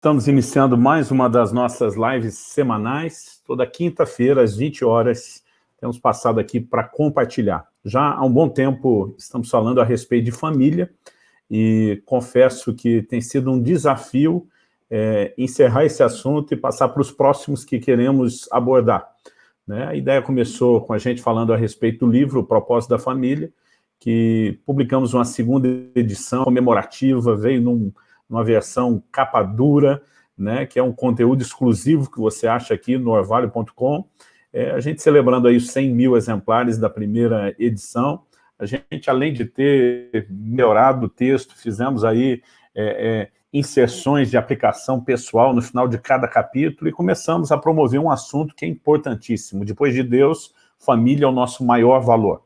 Estamos iniciando mais uma das nossas lives semanais. Toda quinta-feira, às 20 horas, temos passado aqui para compartilhar. Já há um bom tempo estamos falando a respeito de família e confesso que tem sido um desafio é, encerrar esse assunto e passar para os próximos que queremos abordar. Né? A ideia começou com a gente falando a respeito do livro O Propósito da Família, que publicamos uma segunda edição comemorativa, veio num uma versão capa dura, né, que é um conteúdo exclusivo que você acha aqui no orvalho.com. É, a gente celebrando aí os 100 mil exemplares da primeira edição. A gente, além de ter melhorado o texto, fizemos aí é, é, inserções de aplicação pessoal no final de cada capítulo e começamos a promover um assunto que é importantíssimo. Depois de Deus, família é o nosso maior valor.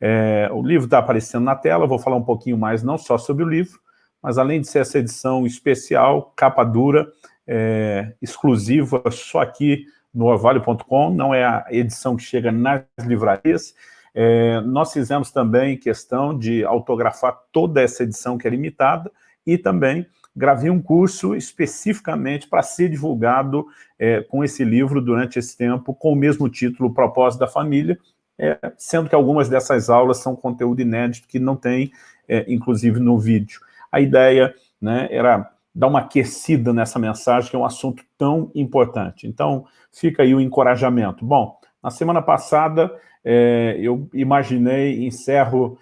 É, o livro está aparecendo na tela, vou falar um pouquinho mais não só sobre o livro, mas além de ser essa edição especial, capa dura, é, exclusiva, só aqui no orvalho.com, não é a edição que chega nas livrarias, é, nós fizemos também questão de autografar toda essa edição que é limitada e também gravei um curso especificamente para ser divulgado é, com esse livro durante esse tempo, com o mesmo título, Propósito da Família, é, sendo que algumas dessas aulas são conteúdo inédito que não tem, é, inclusive, no vídeo a ideia né, era dar uma aquecida nessa mensagem, que é um assunto tão importante. Então, fica aí o encorajamento. Bom, na semana passada, é, eu imaginei, encerro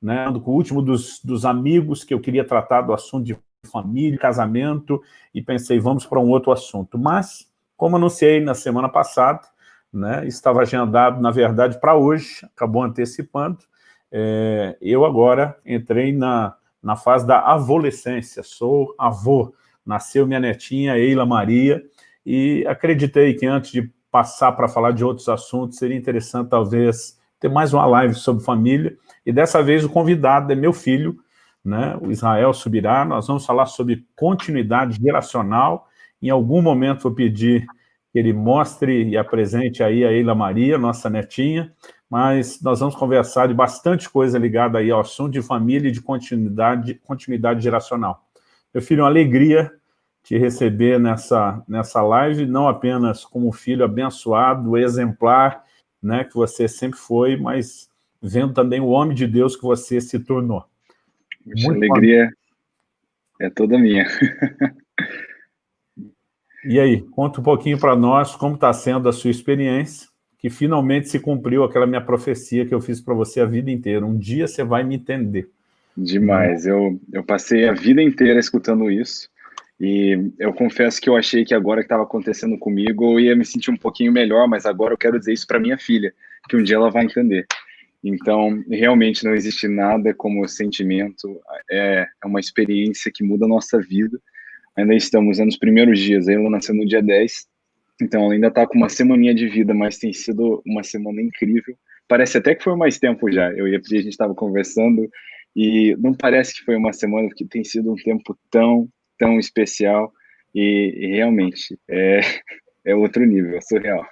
né, com o último dos, dos amigos que eu queria tratar do assunto de família, casamento, e pensei, vamos para um outro assunto. Mas, como anunciei na semana passada, né, estava agendado, na verdade, para hoje, acabou antecipando, é, eu agora entrei na, na fase da avolescência, sou avô, nasceu minha netinha Eila Maria, e acreditei que antes de passar para falar de outros assuntos, seria interessante talvez ter mais uma live sobre família, e dessa vez o convidado é meu filho, né, o Israel Subirá, nós vamos falar sobre continuidade geracional, em algum momento vou pedir que ele mostre e apresente aí a Eila Maria, nossa netinha, mas nós vamos conversar de bastante coisa ligada aí ao assunto de família e de continuidade, continuidade geracional. Meu filho, é uma alegria te receber nessa, nessa live, não apenas como filho abençoado, exemplar, né, que você sempre foi, mas vendo também o homem de Deus que você se tornou. Muita alegria é toda minha. e aí, conta um pouquinho para nós como está sendo a sua experiência que finalmente se cumpriu aquela minha profecia que eu fiz para você a vida inteira. Um dia você vai me entender. Demais. Eu, eu passei a vida inteira escutando isso. E eu confesso que eu achei que agora que estava acontecendo comigo, eu ia me sentir um pouquinho melhor, mas agora eu quero dizer isso para minha filha, que um dia ela vai entender. Então, realmente não existe nada como sentimento, é, é uma experiência que muda a nossa vida. Ainda estamos nos primeiros dias, ela nasceu no dia 10, então, ela ainda está com uma semaninha de vida, mas tem sido uma semana incrível. Parece até que foi mais tempo já. Eu e a Pri, a gente estava conversando e não parece que foi uma semana, porque tem sido um tempo tão, tão especial e, e realmente é, é outro nível, é surreal.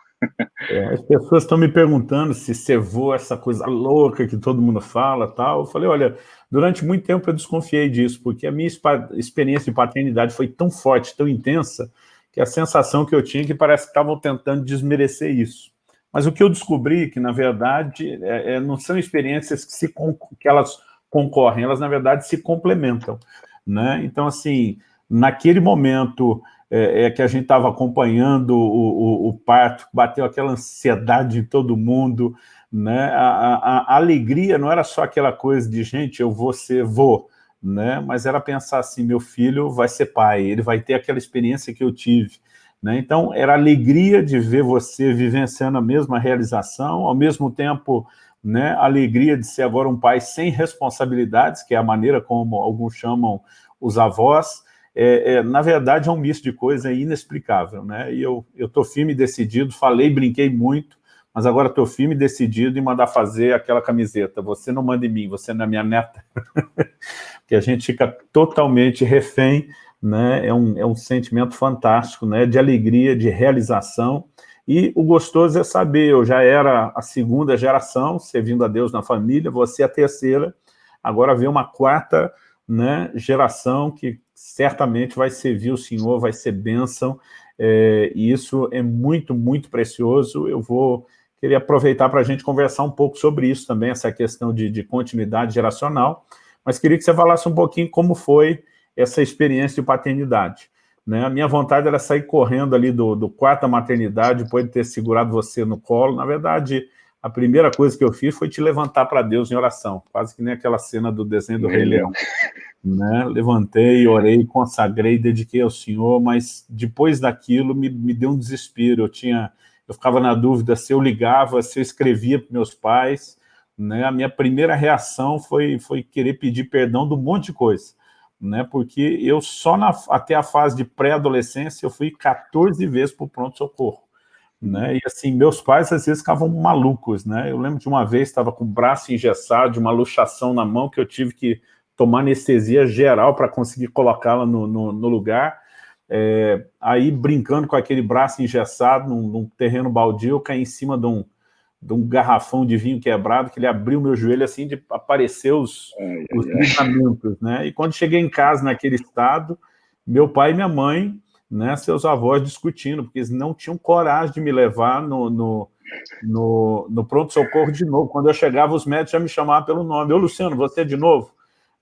É, as pessoas estão me perguntando se cevou essa coisa louca que todo mundo fala tal. Eu falei, olha, durante muito tempo eu desconfiei disso, porque a minha experiência de paternidade foi tão forte, tão intensa, que a sensação que eu tinha é que parece que estavam tentando desmerecer isso. Mas o que eu descobri que, na verdade, é, é, não são experiências que, se, que elas concorrem, elas, na verdade, se complementam. Né? Então, assim, naquele momento é, é que a gente estava acompanhando o, o, o, parto, bateu aquela ansiedade em todo mundo, né? A, a, a, alegria não era só aquela coisa de, gente, eu vou ser, vou, né? mas era pensar assim, meu filho vai ser pai, ele vai ter aquela experiência que eu tive. Né? Então, era alegria de ver você vivenciando a mesma realização, ao mesmo tempo, né, alegria de ser agora um pai sem responsabilidades, que é a maneira como alguns chamam os avós, é, é, na verdade é um misto de coisa inexplicável, né? E eu estou firme e decidido, falei, brinquei muito, mas agora estou firme e decidido em mandar fazer aquela camiseta. Você não manda em mim, você não é minha neta. que a gente fica totalmente refém, né? é, um, é um sentimento fantástico, né? de alegria, de realização, e o gostoso é saber, eu já era a segunda geração, servindo a Deus na família, você a terceira, agora vem uma quarta né, geração que certamente vai servir o senhor, vai ser bênção, é, e isso é muito, muito precioso. Eu vou querer aproveitar para a gente conversar um pouco sobre isso também, essa questão de, de continuidade geracional, mas queria que você falasse um pouquinho como foi essa experiência de paternidade. Né? A minha vontade era sair correndo ali do, do quarto da maternidade, depois de ter segurado você no colo. Na verdade, a primeira coisa que eu fiz foi te levantar para Deus em oração, quase que nem aquela cena do desenho do Rei Leão. Né? Levantei, orei, consagrei, dediquei ao Senhor, mas depois daquilo me, me deu um desespero. Eu tinha, eu ficava na dúvida se eu ligava, se eu escrevia para meus pais. Né? A minha primeira reação foi, foi querer pedir perdão de um monte de coisa né? Porque eu só na, até a fase de pré-adolescência eu fui 14 vezes para o pronto-socorro. Né? E assim, meus pais às vezes ficavam malucos, né? Eu lembro de uma vez, estava com o braço engessado, uma luxação na mão, que eu tive que tomar anestesia geral para conseguir colocá-la no, no, no, lugar. É, aí, brincando com aquele braço engessado num, num terreno baldio, eu caí em cima de um, de um garrafão de vinho quebrado, que ele abriu meu joelho assim, de aparecer os, os ligamento, né? E quando cheguei em casa naquele estado, meu pai e minha mãe, né, seus avós discutindo, porque eles não tinham coragem de me levar no, no, no, no pronto-socorro de novo. Quando eu chegava, os médicos já me chamavam pelo nome. Ô, Luciano, você de novo?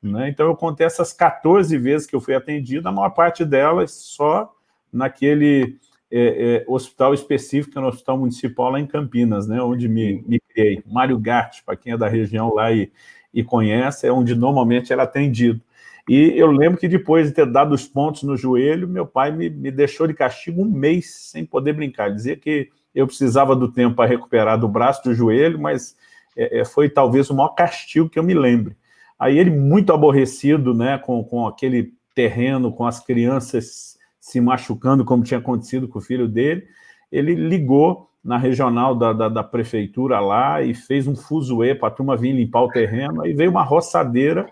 Né? Então, eu contei essas 14 vezes que eu fui atendido, a maior parte delas só naquele é, é, hospital específico, no Hospital Municipal lá em Campinas, né, onde me, me criei. Mário Gatti, para quem é da região lá e, e conhece, é onde normalmente era atendido. E eu lembro que depois de ter dado os pontos no joelho, meu pai me, me deixou de castigo um mês sem poder brincar. Dizia que eu precisava do tempo para recuperar do braço do joelho, mas é, é, foi talvez o maior castigo que eu me lembre. Aí ele, muito aborrecido né, com, com aquele terreno, com as crianças se machucando, como tinha acontecido com o filho dele, ele ligou na regional da, da, da prefeitura lá e fez um fuzuê para a turma vir limpar o terreno, aí veio uma roçadeira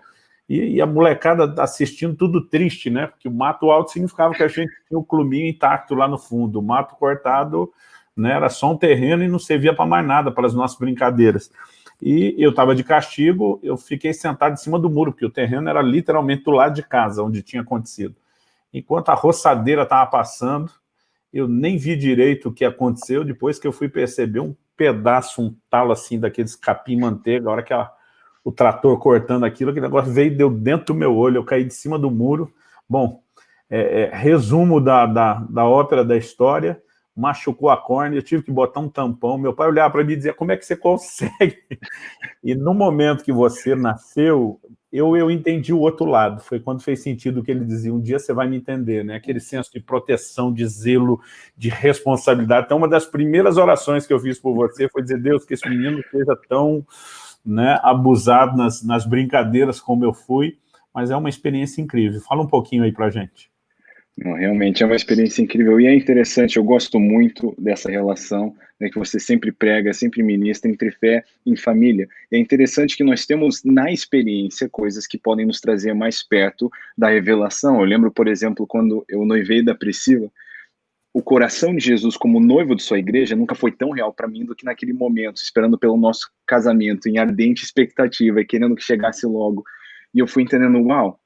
e, e, a molecada assistindo tudo triste, né? Porque o mato alto significava que a gente tinha o cluminho intacto lá no fundo, o mato cortado né, era só um terreno e não servia para mais nada, para as nossas brincadeiras. E eu estava de castigo, eu fiquei sentado em cima do muro, porque o terreno era literalmente do lado de casa, onde tinha acontecido. Enquanto a roçadeira estava passando, eu nem vi direito o que aconteceu, depois que eu fui perceber um pedaço, um talo assim, daqueles capim-manteiga, a hora que a, o trator cortando aquilo, aquele negócio veio deu dentro do meu olho, eu caí de cima do muro. Bom, é, é, resumo da, da, da ópera da história, machucou a córnea, eu tive que botar um tampão, meu pai olhava para mim e dizia, como é que você consegue? E no momento que você nasceu, eu, eu entendi o outro lado, foi quando fez sentido o que ele dizia, um dia você vai me entender, né? aquele senso de proteção, de zelo, de responsabilidade. Então, uma das primeiras orações que eu fiz por você foi dizer, Deus, que esse menino seja tão né, abusado nas, nas brincadeiras como eu fui, mas é uma experiência incrível. Fala um pouquinho aí para gente. Realmente é uma experiência incrível e é interessante, eu gosto muito dessa relação né, que você sempre prega, sempre ministra entre fé e família. É interessante que nós temos na experiência coisas que podem nos trazer mais perto da revelação. Eu lembro, por exemplo, quando eu noivei da Priscila, o coração de Jesus como noivo de sua igreja nunca foi tão real para mim do que naquele momento, esperando pelo nosso casamento, em ardente expectativa e querendo que chegasse logo. E eu fui entendendo, uau,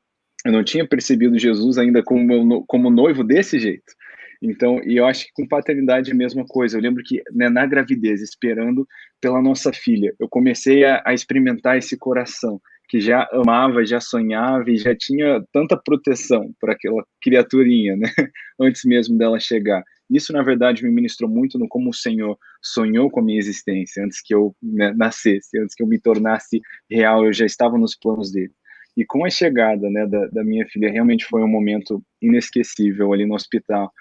eu não tinha percebido Jesus ainda como, como noivo desse jeito. Então, e eu acho que com paternidade é a mesma coisa. Eu lembro que né, na gravidez, esperando pela nossa filha, eu comecei a, a, experimentar esse coração que já amava, já sonhava e já tinha tanta proteção para aquela criaturinha, né? Antes mesmo dela chegar. Isso, na verdade, me ministrou muito no como o Senhor sonhou com a minha existência antes que eu né, nascesse, antes que eu me tornasse real. Eu já estava nos planos dele. E com a chegada né, da, da, minha filha, realmente foi um momento inesquecível ali no hospital.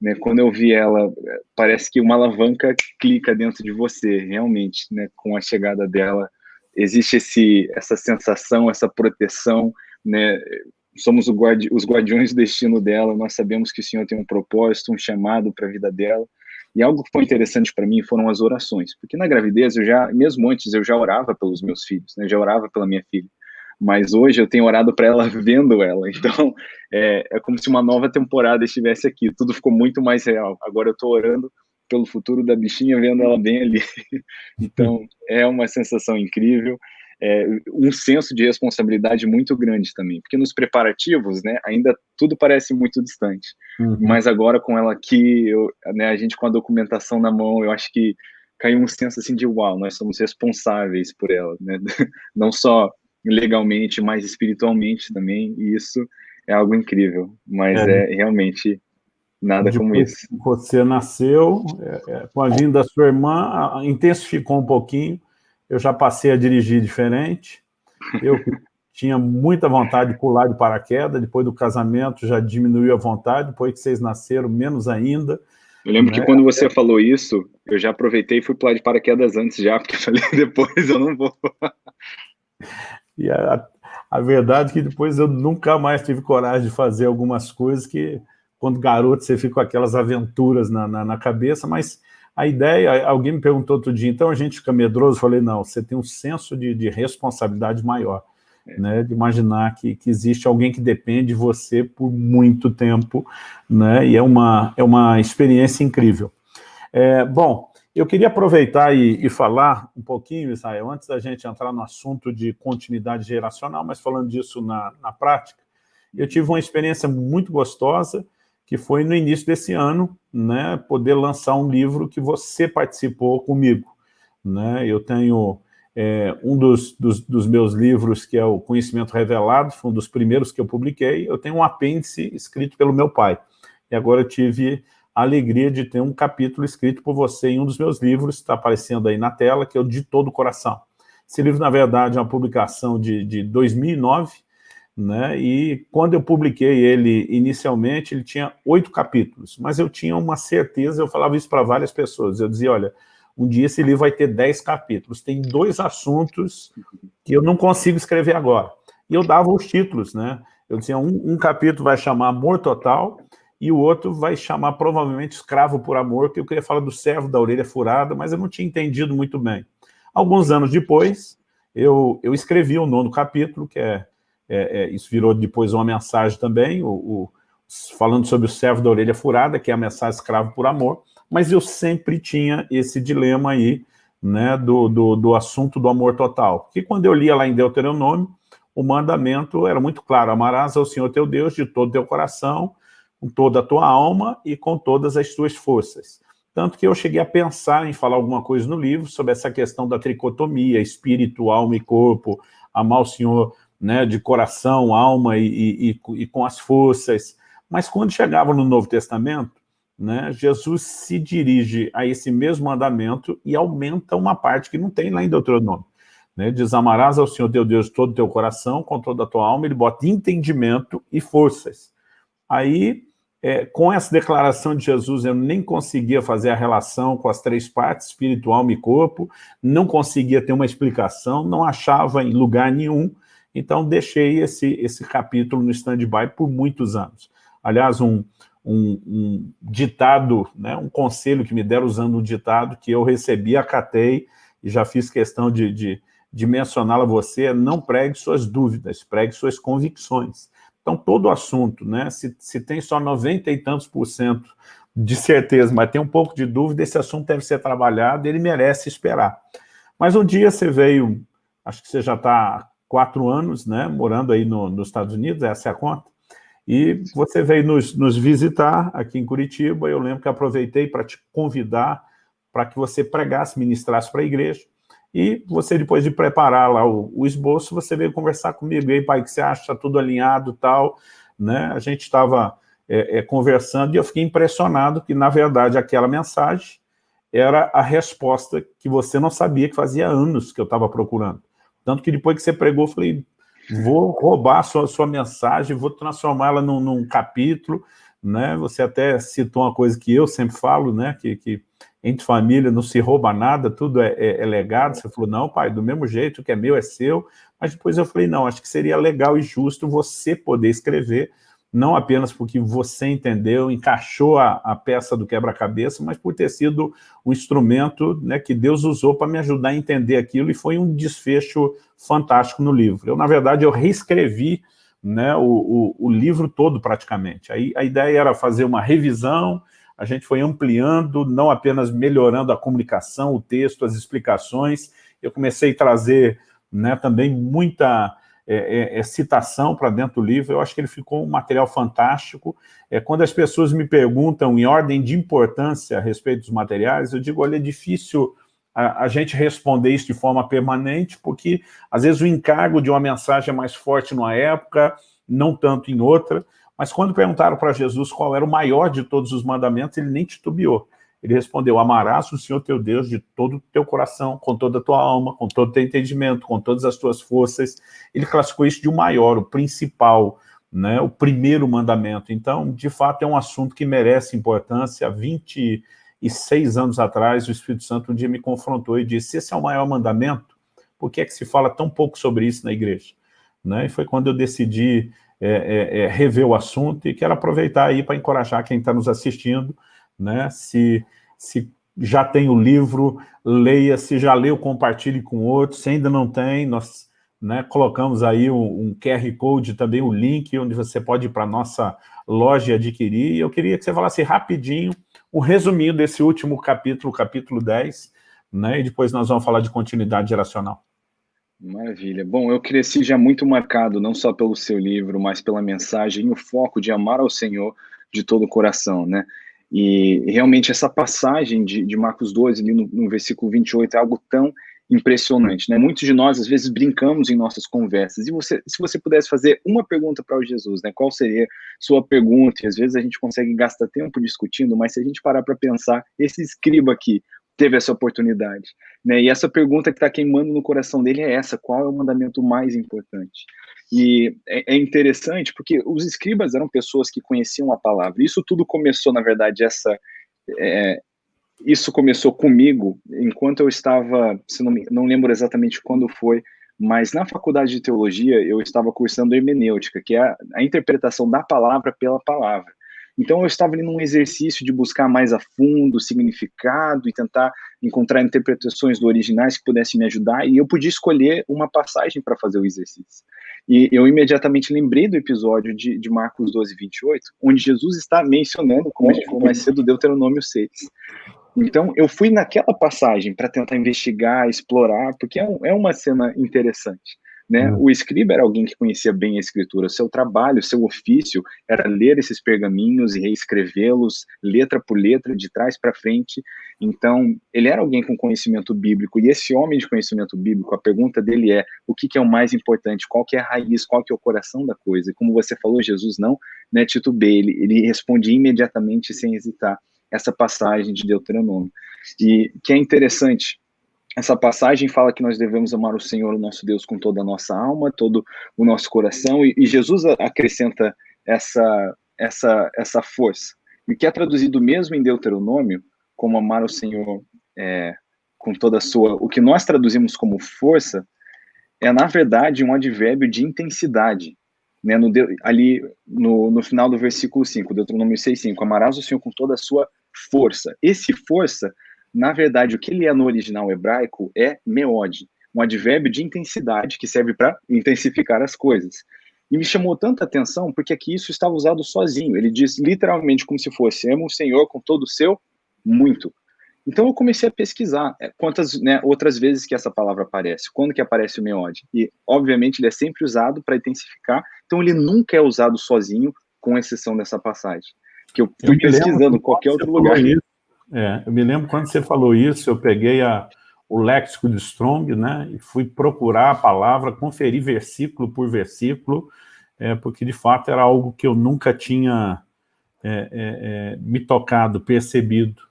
Né? Quando eu vi ela, parece que uma alavanca clica dentro de você, realmente, né? com a chegada dela. Existe esse, essa sensação, essa proteção, né? somos guardi os guardiões do destino dela, nós sabemos que o Senhor tem um propósito, um chamado para a vida dela. E algo que foi interessante para mim foram as orações, porque na gravidez eu já, mesmo antes, eu já orava pelos meus filhos, né? já orava pela minha filha mas hoje eu tenho orado para ela vendo ela. Então, é, é como se uma nova temporada estivesse aqui. Tudo ficou muito mais real. Agora eu estou orando pelo futuro da bichinha, vendo ela bem ali. Então, é uma sensação incrível. é, um senso de responsabilidade muito grande também, porque nos preparativos, né, ainda tudo parece muito distante, uhum. mas agora com ela aqui, eu, né, a gente com a documentação na mão, eu acho que caiu um senso assim de uau, nós somos responsáveis por ela, né, não só legalmente, mas espiritualmente também, e isso é algo incrível, mas é, é realmente nada Depois como isso. Você nasceu, é, é, com a vinda da sua irmã, intensificou um pouquinho, eu já passei a dirigir diferente, eu tinha muita vontade de pular de paraquedas, depois do casamento já diminuiu a vontade, depois que vocês nasceram, menos ainda. Eu lembro né? que quando você falou isso, eu já aproveitei e fui pular de paraquedas antes já, porque eu falei, depois eu não vou. E a, a verdade é que depois eu nunca mais tive coragem de fazer algumas coisas que, quando garoto, você fica com aquelas aventuras na, na, na cabeça, mas a ideia, alguém me perguntou outro dia, então a gente fica medroso? Eu falei, não, você tem um senso de, de responsabilidade maior, é. né, de imaginar que, que existe alguém que depende de você por muito tempo, né, e é uma, é uma experiência incrível. É, bom, eu queria aproveitar e, e, falar um pouquinho, Israel, antes da gente entrar no assunto de continuidade geracional, mas falando disso na, na prática, eu tive uma experiência muito gostosa, que foi no início desse ano, né, poder lançar um livro que você participou comigo. Né? Eu tenho é, um dos, dos, dos, meus livros, que é o Conhecimento Revelado, foi um dos primeiros que eu publiquei, eu tenho um apêndice escrito pelo meu pai. E agora eu tive a alegria de ter um capítulo escrito por você em um dos meus livros, está aparecendo aí na tela, que é o De Todo o Coração. Esse livro, na verdade, é uma publicação de, de 2009, né? E quando eu publiquei ele inicialmente, ele tinha oito capítulos, mas eu tinha uma certeza, eu falava isso para várias pessoas, eu dizia, olha, um dia esse livro vai ter dez capítulos, tem dois assuntos que eu não consigo escrever agora. E eu dava os títulos, né? Eu dizia, um, um capítulo vai chamar Amor Total, e o outro vai chamar provavelmente Escravo por Amor, que eu queria falar do servo da orelha furada, mas eu não tinha entendido muito bem. Alguns anos depois, eu, eu escrevi o nono capítulo, que é é, é, isso virou depois uma mensagem também, o, o, falando sobre o servo da orelha furada, que é a mensagem escravo por amor, mas eu sempre tinha esse dilema aí, né, do, do, do assunto do amor total. Que quando eu lia lá em Deuteronômio, o mandamento era muito claro, amarás ao Senhor teu Deus de todo teu coração, com toda a tua alma e com todas as tuas forças. Tanto que eu cheguei a pensar em falar alguma coisa no livro sobre essa questão da tricotomia, espírito, alma e corpo, amar o Senhor né, de coração, alma e, e, e, com as forças. Mas quando chegava no Novo Testamento, né, Jesus se dirige a esse mesmo mandamento e aumenta uma parte que não tem lá em Deuteronômio. Né, diz, amarás ao Senhor teu Deus todo o teu coração, com toda a tua alma, ele bota entendimento e forças. Aí, é, com essa declaração de Jesus, eu nem conseguia fazer a relação com as três partes, espírito, alma e corpo, não conseguia ter uma explicação, não achava em lugar nenhum, então, deixei esse, esse capítulo no stand-by por muitos anos. Aliás, um, um, um, ditado, né, um conselho que me deram usando um ditado que eu recebi, acatei, e já fiz questão de, de, de mencioná-lo a você, não pregue suas dúvidas, pregue suas convicções. Então, todo assunto, né, se, se tem só 90 e tantos por cento de certeza, mas tem um pouco de dúvida, esse assunto deve ser trabalhado, ele merece esperar. Mas um dia você veio, acho que você já está quatro anos, né, morando aí no, nos Estados Unidos, essa é a conta, e você veio nos, nos visitar aqui em Curitiba, eu lembro que aproveitei para te convidar para que você pregasse, ministrasse para a igreja, e você, depois de preparar lá o, o esboço, você veio conversar comigo, e aí, pai, o que você acha? Está tudo alinhado tal, né? A gente estava é, é, conversando e eu fiquei impressionado que, na verdade, aquela mensagem era a resposta que você não sabia que fazia anos que eu estava procurando. Tanto que depois que você pregou, eu falei, vou roubar a sua, sua mensagem, vou transformá-la num, num, capítulo, né? Você até citou uma coisa que eu sempre falo, né? Que, que entre família não se rouba nada, tudo é, é, é legado. Você falou, não, pai, do mesmo jeito, o que é meu é seu. Mas depois eu falei, não, acho que seria legal e justo você poder escrever não apenas porque você entendeu, encaixou a, a peça do quebra-cabeça, mas por ter sido um instrumento né, que Deus usou para me ajudar a entender aquilo, e foi um desfecho fantástico no livro. Eu, na verdade, eu reescrevi né, o, o, o livro todo, praticamente. Aí, a ideia era fazer uma revisão, a gente foi ampliando, não apenas melhorando a comunicação, o texto, as explicações, eu comecei a trazer né, também muita é, é, é citação para dentro do livro, eu acho que ele ficou um material fantástico. É, quando as pessoas me perguntam em ordem de importância a respeito dos materiais, eu digo, olha, é difícil a, a, gente responder isso de forma permanente, porque às vezes o encargo de uma mensagem é mais forte numa época, não tanto em outra, mas quando perguntaram para Jesus qual era o maior de todos os mandamentos, ele nem titubeou. Ele respondeu, amarás o Senhor teu Deus de todo o teu coração, com toda a tua alma, com todo o teu entendimento, com todas as tuas forças. Ele classificou isso de o um maior, o principal, né, o primeiro mandamento. Então, de fato, é um assunto que merece importância. Há 26 anos atrás, o Espírito Santo um dia me confrontou e disse, esse é o maior mandamento? Por que é que se fala tão pouco sobre isso na igreja? Né? E foi quando eu decidi é, é, é, rever o assunto e quero aproveitar aí para encorajar quem está nos assistindo, né? Se, se já tem o livro, leia, se já leu, compartilhe com outros, se ainda não tem, nós né, colocamos aí um, um, QR Code, também o um link, onde você pode ir para a nossa loja e adquirir, e eu queria que você falasse rapidinho um resuminho desse último capítulo, capítulo 10, né, e depois nós vamos falar de continuidade geracional. Maravilha. Bom, eu cresci já muito marcado, não só pelo seu livro, mas pela mensagem e o foco de amar ao Senhor de todo o coração, né? E realmente essa passagem de, de Marcos 12, ali no, no, versículo 28, é algo tão impressionante, né? Muitos de nós, às vezes, brincamos em nossas conversas. E você, se você pudesse fazer uma pergunta para o Jesus, né? Qual seria sua pergunta? E às vezes a gente consegue gastar tempo discutindo, mas se a gente parar para pensar, esse escriba aqui, teve essa oportunidade. Né? E essa pergunta que está queimando no coração dele é essa: qual é o mandamento mais importante? E é, é, interessante porque os escribas eram pessoas que conheciam a palavra. Isso tudo começou, na verdade, essa. É, isso começou comigo enquanto eu estava, se não, não lembro exatamente quando foi, mas na faculdade de teologia eu estava cursando hermenêutica, que é a, a interpretação da palavra pela palavra. Então eu estava ali num exercício de buscar mais a fundo o significado e tentar encontrar interpretações do originais que pudessem me ajudar, e eu podia escolher uma passagem para fazer o exercício. E eu imediatamente lembrei do episódio de, de Marcos 12, 28, onde Jesus está mencionando, como a gente falou mais cedo, Deuteronômio 6. Então, eu fui naquela passagem para tentar investigar, explorar, porque é, um, é uma cena interessante. Né? Uhum. O escriba era alguém que conhecia bem a escritura. Seu trabalho, seu ofício era ler esses pergaminhos e reescrevê-los letra por letra, de trás para frente. Então, ele era alguém com conhecimento bíblico. E esse homem de conhecimento bíblico, a pergunta dele é: o que, que é o mais importante? Qual que é a raiz? Qual que é o coração da coisa? E como você falou, Jesus não né, titubeia. Ele, ele responde imediatamente, sem hesitar, essa passagem de Deuteronômio. E que é interessante essa passagem fala que nós devemos amar o Senhor, o nosso Deus, com toda a nossa alma, todo o nosso coração, e, e Jesus acrescenta essa, essa, essa força. E que é traduzido mesmo em Deuteronômio, como amar o Senhor é, com toda a sua. O que nós traduzimos como força é, na verdade, um advérbio de intensidade. Né, no, ali no, no final do versículo 5, Deuteronômio 6,5, amarás o Senhor com toda a sua força. Esse força na verdade, o que ele é no original hebraico é meode, um advérbio de intensidade que serve para intensificar as coisas. E me chamou tanta atenção porque aqui isso estava usado sozinho. Ele diz literalmente como se fosse: ama o Senhor com todo o seu muito. Então eu comecei a pesquisar é, quantas né, outras vezes que essa palavra aparece, quando que aparece o meode. E, obviamente, ele é sempre usado para intensificar, então ele nunca é usado sozinho, com exceção dessa passagem. Que eu fui eu pesquisando em qualquer outro lugar. Isso, é, eu me lembro quando você falou isso, eu peguei a, o léxico de Strong, né, e fui procurar a palavra, conferir versículo por versículo, é, porque de fato era algo que eu nunca tinha é, é, é me tocado, percebido.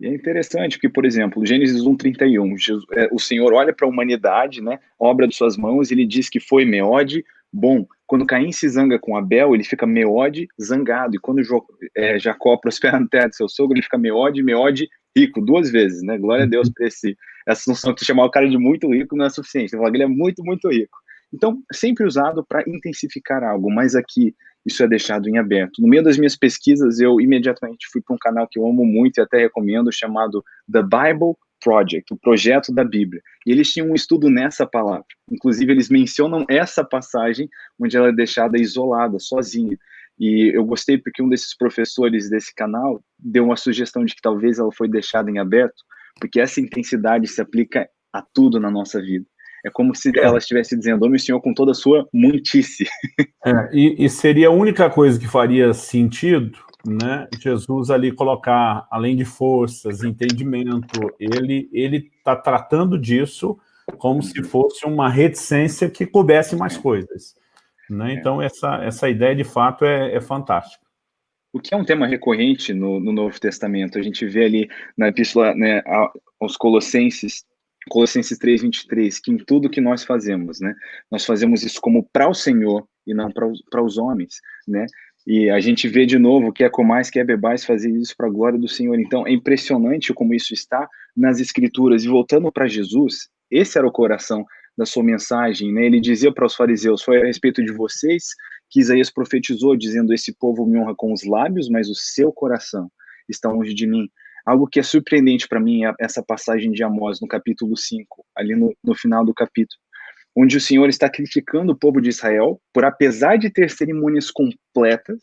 E é interessante, porque, por exemplo, Gênesis 1,31, é, o Senhor olha para a humanidade, né, obra de suas mãos, e ele diz que foi Meode, bom. Quando Caim se zanga com Abel, ele fica meode, zangado. E quando jo, é, Jacó prospera na terra do seu sogro, ele fica meode, meode, rico, duas vezes, né? Glória a Deus por esse, essa noção que chamar o cara de muito rico não é suficiente. Você fala que ele é muito, muito rico. Então, sempre usado para intensificar algo, mas aqui isso é deixado em aberto. No meio das minhas pesquisas, eu imediatamente fui para um canal que eu amo muito e até recomendo, chamado The Bible Project, o projeto da Bíblia. E eles tinham um estudo nessa palavra. Inclusive, eles mencionam essa passagem onde ela é deixada isolada, sozinha. E eu gostei porque um desses professores desse canal deu uma sugestão de que talvez ela foi deixada em aberto, porque essa intensidade se aplica a tudo na nossa vida. É como se é. ela estivesse dizendo, ame o Senhor com toda a sua muitice. É, e, e seria a única coisa que faria sentido né, Jesus ali colocar, além de forças, entendimento, ele ele está tratando disso como se fosse uma reticência que coubesse mais coisas. Né? Então, essa, essa ideia, de fato, é, é fantástica. O que é um tema recorrente no, no Novo Testamento, a gente vê ali na epístola né, aos Colossenses, Colossenses 3, 23, que em tudo que nós fazemos, né, nós fazemos isso como para o Senhor e não para os homens, né? E a gente vê de novo que é comais, que é bebais fazer isso para a glória do Senhor. Então é impressionante como isso está nas Escrituras. E voltando para Jesus, esse era o coração da sua mensagem. Né? Ele dizia para os fariseus: Foi a respeito de vocês que Isaías profetizou, dizendo: Esse povo me honra com os lábios, mas o seu coração está longe de mim. Algo que é surpreendente para mim é essa passagem de Amós, no capítulo 5, ali no, no final do capítulo onde o Senhor está criticando o povo de Israel por, apesar de ter cerimônias completas,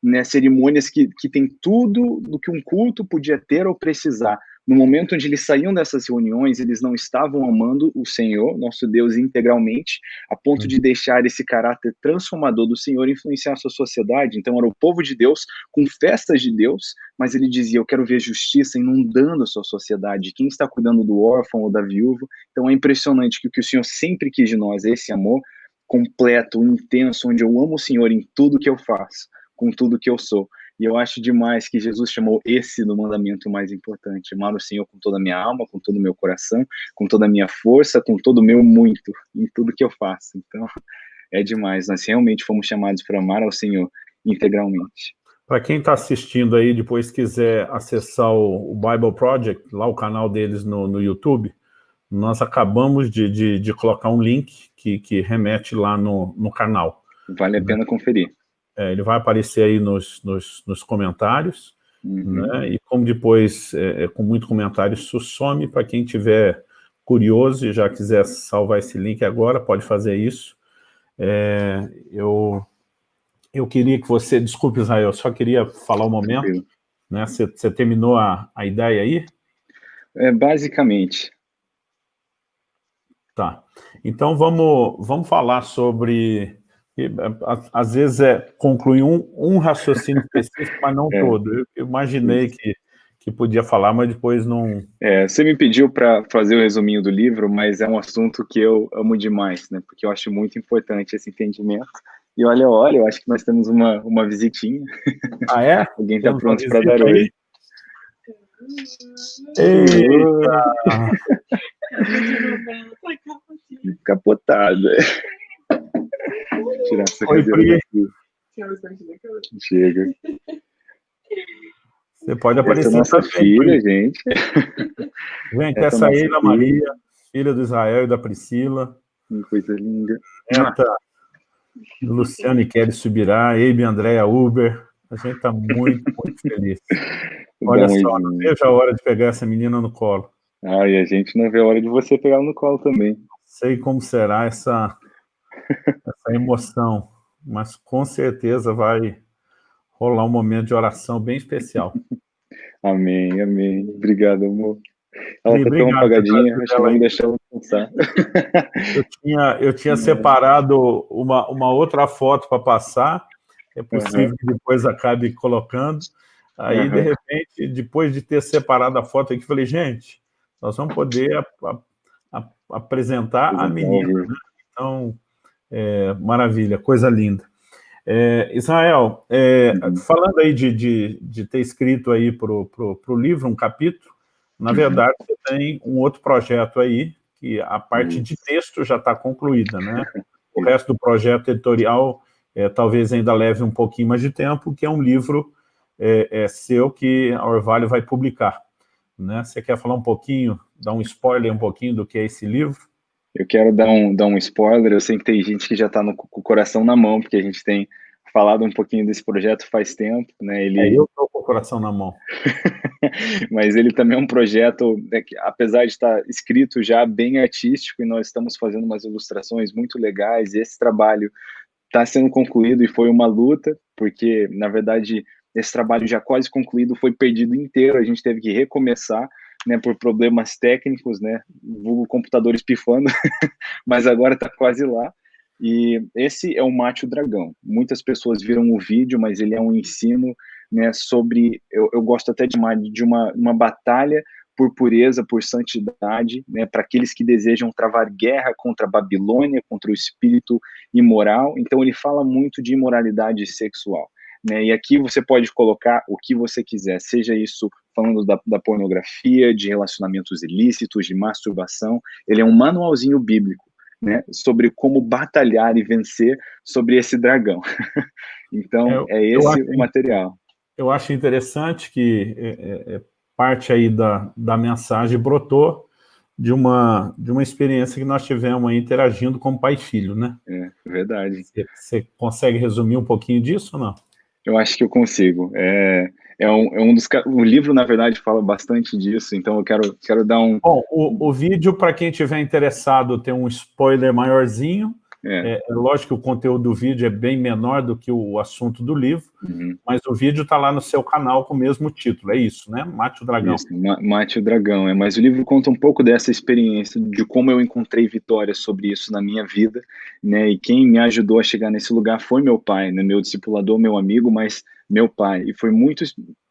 né, cerimônias que, que têm tudo do que um culto podia ter ou precisar, no momento onde eles saíam dessas reuniões, eles não estavam amando o Senhor, nosso Deus, integralmente, a ponto de uhum. deixar esse caráter transformador do Senhor influenciar a sua sociedade. Então, era o povo de Deus com festas de Deus, mas ele dizia: Eu quero ver justiça inundando a sua sociedade. Quem está cuidando do órfão ou da viúva? Então, é impressionante que o que o Senhor sempre quis de nós, esse amor completo, intenso, onde eu amo o Senhor em tudo que eu faço, com tudo que eu sou. E eu acho demais que Jesus chamou esse do mandamento mais importante: amar o Senhor com toda a minha alma, com todo o meu coração, com toda a minha força, com todo o meu muito, em tudo que eu faço. Então, é demais. Nós realmente fomos chamados para amar ao Senhor integralmente. Para quem está assistindo aí, depois quiser acessar o, Bible Project, lá o canal deles no, no YouTube, nós acabamos de, de, de colocar um link que, que remete lá no, no canal. Vale a pena conferir. É, ele vai aparecer aí nos, nos, nos comentários, uhum. né? e como depois, é, é, com muito comentário, isso some, para quem tiver curioso e já quiser salvar esse link agora, pode fazer isso. É, eu, eu queria que você, desculpe Israel, eu só queria falar um momento, né? Você, você terminou a, a ideia aí? É, basicamente. Tá, então vamos, vamos falar sobre às vezes é concluir um, um raciocínio específico, mas não é. todo. Eu, eu imaginei que, que podia falar, mas depois não... É, você me pediu para fazer o resuminho do livro, mas é um assunto que eu amo demais, né? Porque eu acho muito importante esse entendimento. E olha, olha, eu acho que nós temos uma, uma visitinha. Ah, é? Alguém está pronto para dar oi. Eita! Capotada. Tirar essa Oi, cadeira daqui. Chega. Você pode aparecer. Essa é nossa filha, gente. Gente, essa, essa aí é da Maria, filha do Israel e da Priscila. Que coisa linda. Neta, Luciano e Kelly Subirá, Eibe Andréa Uber. A gente está muito, muito feliz. Olha Bom, só, não vejo a hora de pegar essa menina no colo. Ah, e a gente não vê a hora de você pegar no colo também. Sei como será essa essa emoção, mas com certeza vai rolar um momento de oração bem especial. Amém, amém. Obrigado, amor. Ela está tão apagadinha, acho que vamos deixar ela descansar. Eu tinha, eu tinha separado uma, uma outra foto para passar, é possível uhum. que depois acabe colocando. Aí, uhum. de repente, depois de ter separado a foto aqui, falei, gente, nós vamos poder a, a, a, apresentar a menina. Né? Então, é, maravilha, coisa linda. É, Israel, é, uhum. falando aí de, de, de, ter escrito aí para o livro um capítulo, na uhum. verdade você tem um outro projeto aí, que a parte de texto já está concluída, né? O resto do projeto editorial é, talvez ainda leve um pouquinho mais de tempo, que é um livro é, é seu que a Orvalho vai publicar. Né? Você quer falar um pouquinho, dar um spoiler um pouquinho do que é esse livro? Eu quero dar um, dar um spoiler, eu sei que tem gente que já está com o coração na mão, porque a gente tem falado um pouquinho desse projeto faz tempo, né? Ele... É, eu estou com o coração na mão. Mas ele também é um projeto, né, que, apesar de estar escrito já bem artístico, e nós estamos fazendo umas ilustrações muito legais, e esse trabalho está sendo concluído e foi uma luta, porque, na verdade, esse trabalho já quase concluído foi perdido inteiro, a gente teve que recomeçar, né, por problemas técnicos, né, vulgo computador espifando, mas agora está quase lá. E esse é o Mate o Dragão. Muitas pessoas viram o vídeo, mas ele é um ensino né, sobre, eu, eu gosto até de uma, de uma, uma batalha por pureza, por santidade, né, para aqueles que desejam travar guerra contra a Babilônia, contra o espírito imoral. Então ele fala muito de imoralidade sexual. Né, e aqui você pode colocar o que você quiser, seja isso falando da, da pornografia, de relacionamentos ilícitos, de masturbação. Ele é um manualzinho bíblico. Né, sobre como batalhar e vencer sobre esse dragão. então, é, é esse acho, o material. Eu acho interessante que é, é, é parte aí da, da mensagem brotou de uma, de uma experiência que nós tivemos aí interagindo como pai e filho, né? É, verdade. Você, você consegue resumir um pouquinho disso ou não? Eu acho que eu consigo. É, é, um, é um dos... O livro, na verdade, fala bastante disso, então eu quero, quero dar um... Bom, o, o vídeo, para quem tiver interessado, tem um spoiler maiorzinho, é. É, é. lógico que o conteúdo do vídeo é bem menor do que o assunto do livro, uhum. mas o vídeo está lá no seu canal com o mesmo título, é isso, né? Mate o Dragão. Isso, Mate o Dragão, é, mas o livro conta um pouco dessa experiência, de como eu encontrei vitórias sobre isso na minha vida, né? E quem me ajudou a chegar nesse lugar foi meu pai, né? Meu discipulador, meu amigo, mas meu pai. E foi muito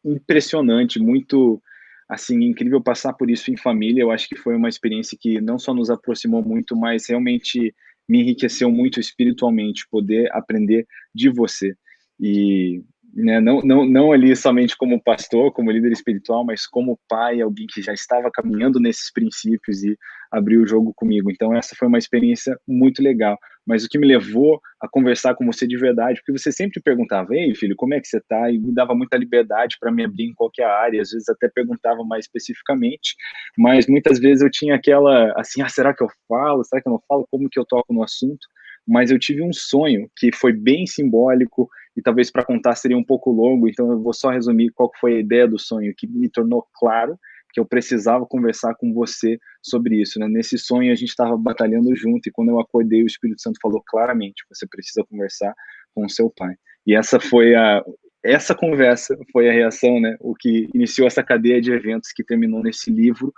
impressionante, muito assim, incrível passar por isso em família. Eu acho que foi uma experiência que não só nos aproximou muito, mas realmente me enriqueceu muito espiritualmente poder aprender de você. E né, não, não, não ali somente como pastor, como líder espiritual, mas como pai, alguém que já estava caminhando nesses princípios e abriu o jogo comigo. Então, essa foi uma experiência muito legal. Mas o que me levou a conversar com você de verdade, porque você sempre perguntava, ei, filho, como é que você está? E me dava muita liberdade para me abrir em qualquer área, às vezes até perguntava mais especificamente, mas muitas vezes eu tinha aquela, assim, ah, será que eu falo? Será que eu não falo? Como que eu toco no assunto? Mas eu tive um sonho que foi bem simbólico, e talvez para contar seria um pouco longo, então eu vou só resumir qual foi a ideia do sonho, que me tornou claro que eu precisava conversar com você sobre isso, né? Nesse sonho a gente estava batalhando junto e quando eu acordei o Espírito Santo falou claramente, você precisa conversar com o seu pai. E essa foi a essa conversa foi a reação, né? O que iniciou essa cadeia de eventos que terminou nesse livro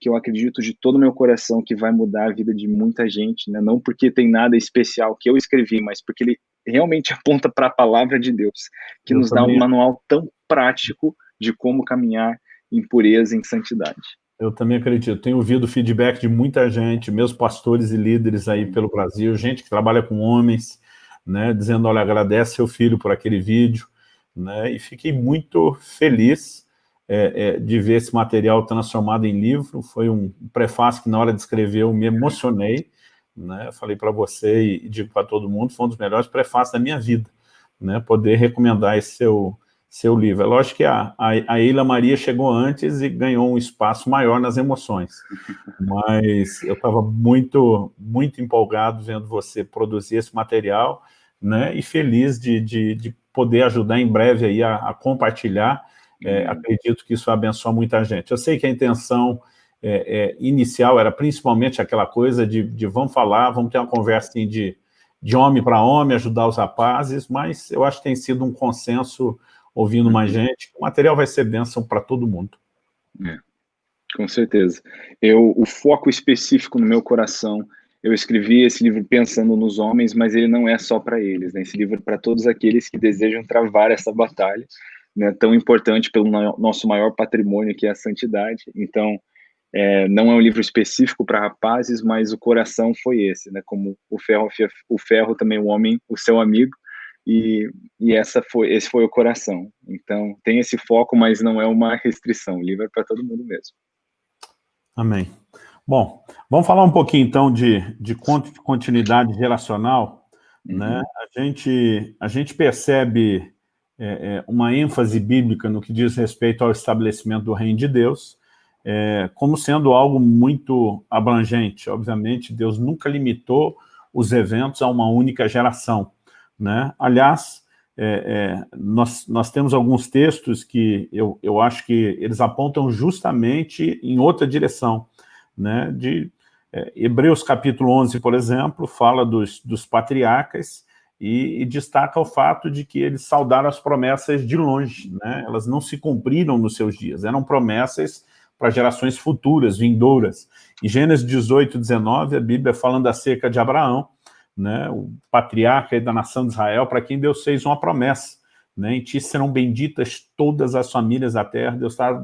que eu acredito de todo o meu coração que vai mudar a vida de muita gente, né? Não porque tem nada especial que eu escrevi, mas porque ele realmente aponta para a palavra de Deus, que eu nos também. dá um manual tão prático de como caminhar em pureza, em santidade. Eu também acredito. Tenho ouvido feedback de muita gente, meus pastores e líderes aí pelo Brasil, gente que trabalha com homens, né, dizendo, olha, agradece seu filho por aquele vídeo, né, e fiquei muito feliz é, é, de ver esse material transformado em livro. Foi um prefácio que, na hora de escrever, eu me emocionei. Né? Falei para você e, digo para todo mundo, foi um dos melhores prefácios da minha vida. Né? Poder recomendar esse seu, seu livro. É lógico que a, a, a Eila Maria chegou antes e ganhou um espaço maior nas emoções. Mas eu estava muito, muito empolgado vendo você produzir esse material né? e feliz de, de, de poder ajudar em breve aí a, a compartilhar é, uhum. acredito que isso abençoa muita gente. Eu sei que a intenção é, é, inicial era principalmente aquela coisa de, de, vamos falar, vamos ter uma conversa assim, de, de homem para homem, ajudar os rapazes, mas eu acho que tem sido um consenso, ouvindo mais uhum. gente, o material vai ser bênção para todo mundo. É, com certeza. Eu, o foco específico no meu coração, eu escrevi esse livro pensando nos homens, mas ele não é só para eles, né? esse livro é para todos aqueles que desejam travar essa batalha, né, tão importante pelo nosso maior patrimônio, que é a santidade. Então, é, não é um livro específico para rapazes, mas o coração foi esse, né? Como o ferro, o ferro também o homem, o seu amigo, e, e essa foi, esse foi o coração. Então, tem esse foco, mas não é uma restrição. O livro é para todo mundo mesmo. Amém. Bom, vamos falar um pouquinho então de, de continuidade relacional. Uhum. Né? A, gente, a gente percebe é, é, uma ênfase bíblica no que diz respeito ao estabelecimento do reino de Deus, é, como sendo algo muito abrangente. Obviamente, Deus nunca limitou os eventos a uma única geração. Né? Aliás, é, é, nós, nós temos alguns textos que eu, eu acho que eles apontam justamente em outra direção. Né? De, é, Hebreus capítulo 11, por exemplo, fala dos, dos patriarcas, e, e, destaca o fato de que eles saudaram as promessas de longe, né? elas não se cumpriram nos seus dias, eram promessas para gerações futuras, vindouras. Em Gênesis 18, 19, a Bíblia falando acerca de Abraão, né, o patriarca da nação de Israel, para quem Deus fez uma promessa. Né, em ti serão benditas todas as famílias da terra. Deus está,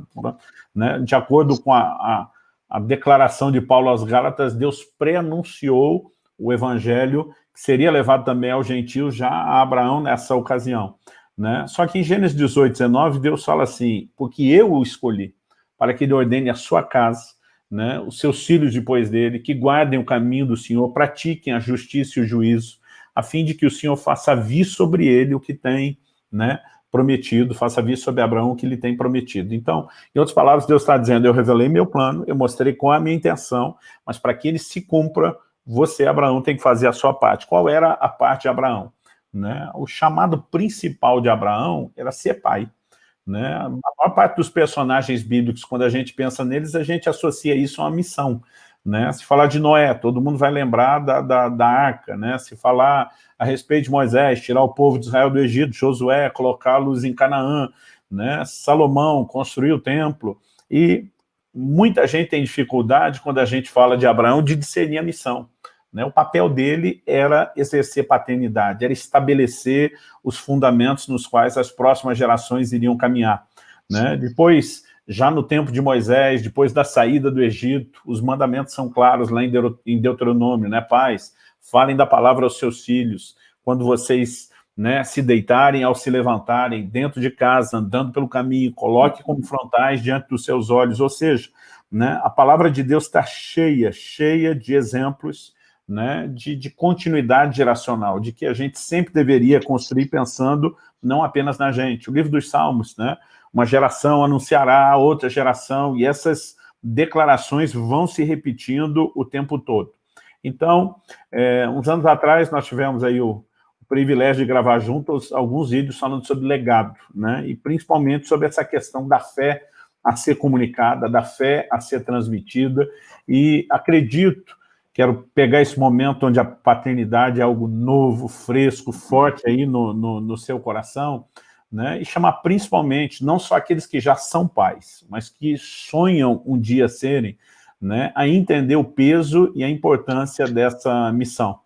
né, de acordo com a, a, a declaração de Paulo aos Gálatas, Deus pré-anunciou o evangelho que seria levado também aos gentios já a Abraão nessa ocasião. Né? Só que em Gênesis 18, 19, Deus fala assim, porque eu o escolhi, para que ele ordene a sua casa, né, os seus filhos depois dele, que guardem o caminho do Senhor, pratiquem a justiça e o juízo, a fim de que o Senhor faça vir sobre ele o que tem né, prometido, faça vir sobre Abraão o que ele tem prometido. Então, em outras palavras, Deus está dizendo, eu revelei meu plano, eu mostrei qual é a minha intenção, mas para que ele se cumpra, você, Abraão, tem que fazer a sua parte. Qual era a parte de Abraão? Né? O chamado principal de Abraão era ser pai. Né? A maior parte dos personagens bíblicos, quando a gente pensa neles, a gente associa isso a uma missão. Né? Se falar de Noé, todo mundo vai lembrar da, da, da, arca. Né? Se falar a respeito de Moisés, tirar o povo de Israel do Egito, Josué, colocá-los em Canaã, né? Salomão, construir o templo. E muita gente tem dificuldade, quando a gente fala de Abraão, de discernir a missão. Né? O papel dele era exercer paternidade, era estabelecer os fundamentos nos quais as próximas gerações iriam caminhar. Né? Depois, já no tempo de Moisés, depois da saída do Egito, os mandamentos são claros lá em Deuteronômio, né? Pais, falem da palavra aos seus filhos, quando vocês né, se deitarem ao se levantarem, dentro de casa, andando pelo caminho, coloque como frontais diante dos seus olhos, ou seja, né, a palavra de Deus está cheia, cheia de exemplos né, de, de, continuidade geracional, de que a gente sempre deveria construir pensando não apenas na gente. O livro dos Salmos, né, uma geração anunciará outra geração, e essas declarações vão se repetindo o tempo todo. Então, é, uns anos atrás, nós tivemos aí o, o, privilégio de gravar juntos alguns vídeos falando sobre legado, né, e principalmente sobre essa questão da fé a ser comunicada, da fé a ser transmitida, e acredito Quero pegar esse momento onde a paternidade é algo novo, fresco, forte aí no, no, no seu coração, né? e chamar principalmente, não só aqueles que já são pais, mas que sonham um dia serem, né? a entender o peso e a importância dessa missão.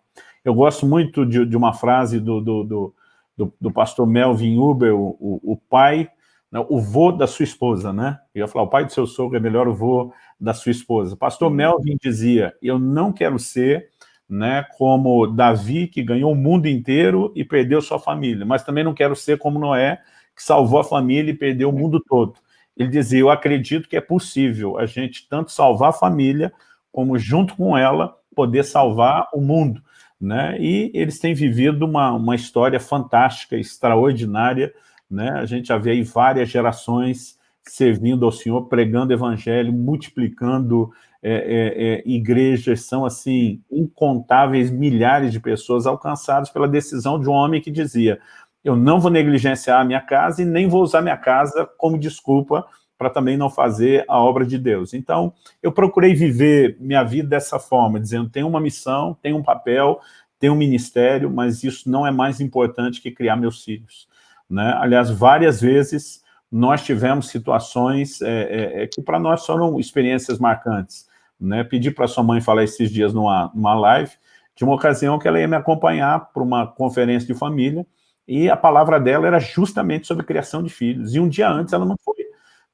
Eu gosto muito de, de uma frase do, do, do, do, do pastor Melvin Uber, o, o, o pai né, o vô da sua esposa, né? Eu ia falar, o pai do seu sogro é melhor o vô da sua esposa. Pastor. Melvin dizia, eu não quero ser né, como Davi, que ganhou o mundo inteiro e perdeu sua família, mas também não quero ser como Noé, que salvou a família e perdeu o mundo todo. Ele dizia, eu acredito que é possível a gente tanto salvar a família, como junto com ela, poder salvar o mundo. Né? E eles têm vivido uma, uma história fantástica, extraordinária, né? A gente já vê aí várias gerações servindo ao Senhor, pregando evangelho, multiplicando é, é, é, igrejas, são assim, incontáveis milhares de pessoas alcançadas pela decisão de um homem que dizia, eu não vou negligenciar a minha casa e nem vou usar minha casa como desculpa para também não fazer a obra de Deus. Então, eu procurei viver minha vida dessa forma, dizendo, tem uma missão, tem um papel, tem um ministério, mas isso não é mais importante que criar meus filhos. Né? Aliás, várias vezes nós tivemos situações é, é, é que para nós foram experiências marcantes. Né? Pedi para sua mãe falar esses dias numa, numa live, de uma ocasião que ela ia me acompanhar para uma conferência de família, e a palavra dela era justamente sobre criação de filhos. E um dia antes ela não foi,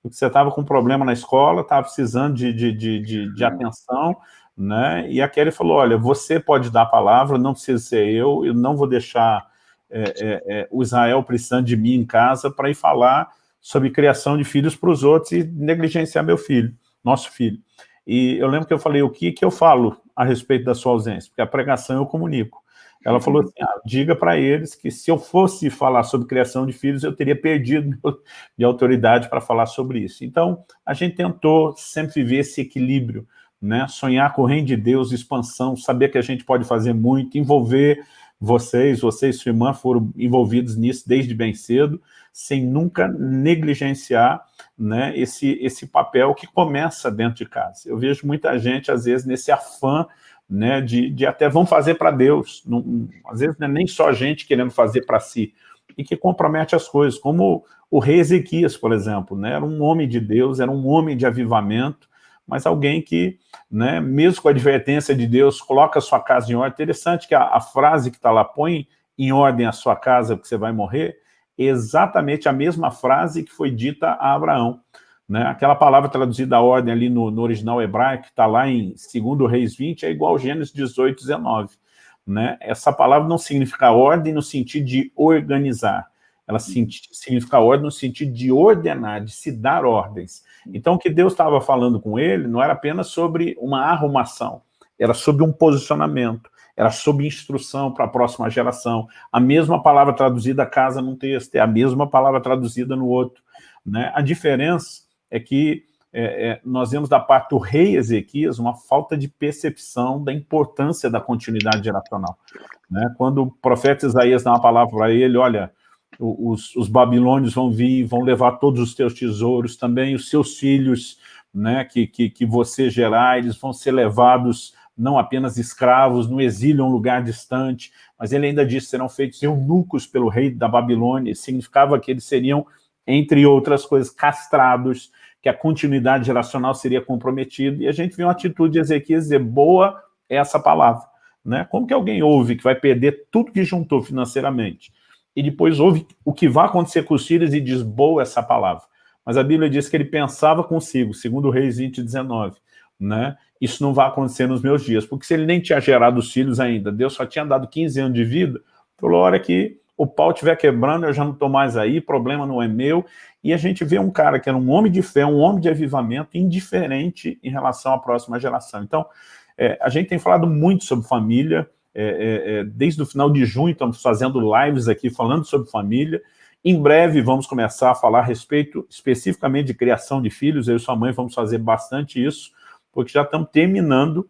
porque você estava com um problema na escola, estava precisando de, de, de, de, de atenção, né? e a Kelly falou, olha, você pode dar a palavra, não precisa ser eu, eu não vou deixar é, é, é, o Israel precisando de mim em casa para ir falar sobre criação de filhos para os outros e negligenciar meu filho, nosso filho. E eu lembro que eu falei, o que, que eu falo a respeito da sua ausência? Porque a pregação eu comunico. Ela falou assim, ah, diga para eles que se eu fosse falar sobre criação de filhos, eu teria perdido minha autoridade para falar sobre isso. Então, a gente tentou sempre viver esse equilíbrio, né? sonhar com o reino de Deus, expansão, saber que a gente pode fazer muito, envolver vocês, vocês e sua irmã foram envolvidos nisso desde bem cedo, sem nunca negligenciar né, esse, esse papel que começa dentro de casa. Eu vejo muita gente, às vezes, nesse afã né, de, de até vão fazer para Deus. Não, às vezes não é nem só gente querendo fazer para si, e que compromete as coisas, como o rei Ezequias, por exemplo, né? era um homem de Deus, era um homem de avivamento, mas alguém que, né, mesmo com a advertência de Deus, coloca a sua casa em ordem. Interessante que a, a frase que está lá, põe em ordem a sua casa porque você vai morrer, exatamente a mesma frase que foi dita a Abraão. Né? Aquela palavra traduzida a ordem ali no, no original hebraico, que está lá em 2 Reis 20, é igual Gênesis 18, 19. Né? Essa palavra não significa ordem no sentido de organizar, ela significa ordem no sentido de ordenar, de se dar ordens. Então, o que Deus estava falando com ele não era apenas sobre uma arrumação, era sobre um posicionamento, era sobre instrução para a próxima geração. A mesma palavra traduzida casa num texto, é a mesma palavra traduzida no outro. Né? A diferença é que é, é, nós vemos da parte do rei Ezequias uma falta de percepção da importância da continuidade geracional. Né? Quando o profeta Isaías dá uma palavra para ele, olha, os, os, babilônios vão vir, vão levar todos os teus tesouros, também os seus filhos, né, que, que, que você gerar, eles vão ser levados não apenas escravos, no exílio a um lugar distante, mas ele ainda disse, serão feitos eunucos pelo rei da Babilônia, significava que eles seriam, entre outras coisas, castrados, que a continuidade geracional seria comprometida, e a gente viu uma atitude de Ezequias dizer, boa é essa palavra. Né? Como que alguém ouve que vai perder tudo que juntou financeiramente, e depois ouve o que vai acontecer com os filhos e diz, boa essa palavra. Mas a Bíblia diz que ele pensava consigo, segundo o Reis 20, 19, né? Isso não vai acontecer nos meus dias, porque se ele nem tinha gerado os filhos ainda, Deus só tinha dado 15 anos de vida, falou, hora que o pau estiver quebrando, eu já não estou mais aí, problema não é meu, e a gente vê um cara que era um homem de fé, um homem de avivamento, indiferente em relação à próxima geração. Então, é, a gente tem falado muito sobre família, é, é, é, desde o final de junho estamos fazendo lives aqui falando sobre família. Em breve vamos começar a falar a respeito especificamente de criação de filhos. Eu e sua mãe vamos fazer bastante isso, porque já estamos terminando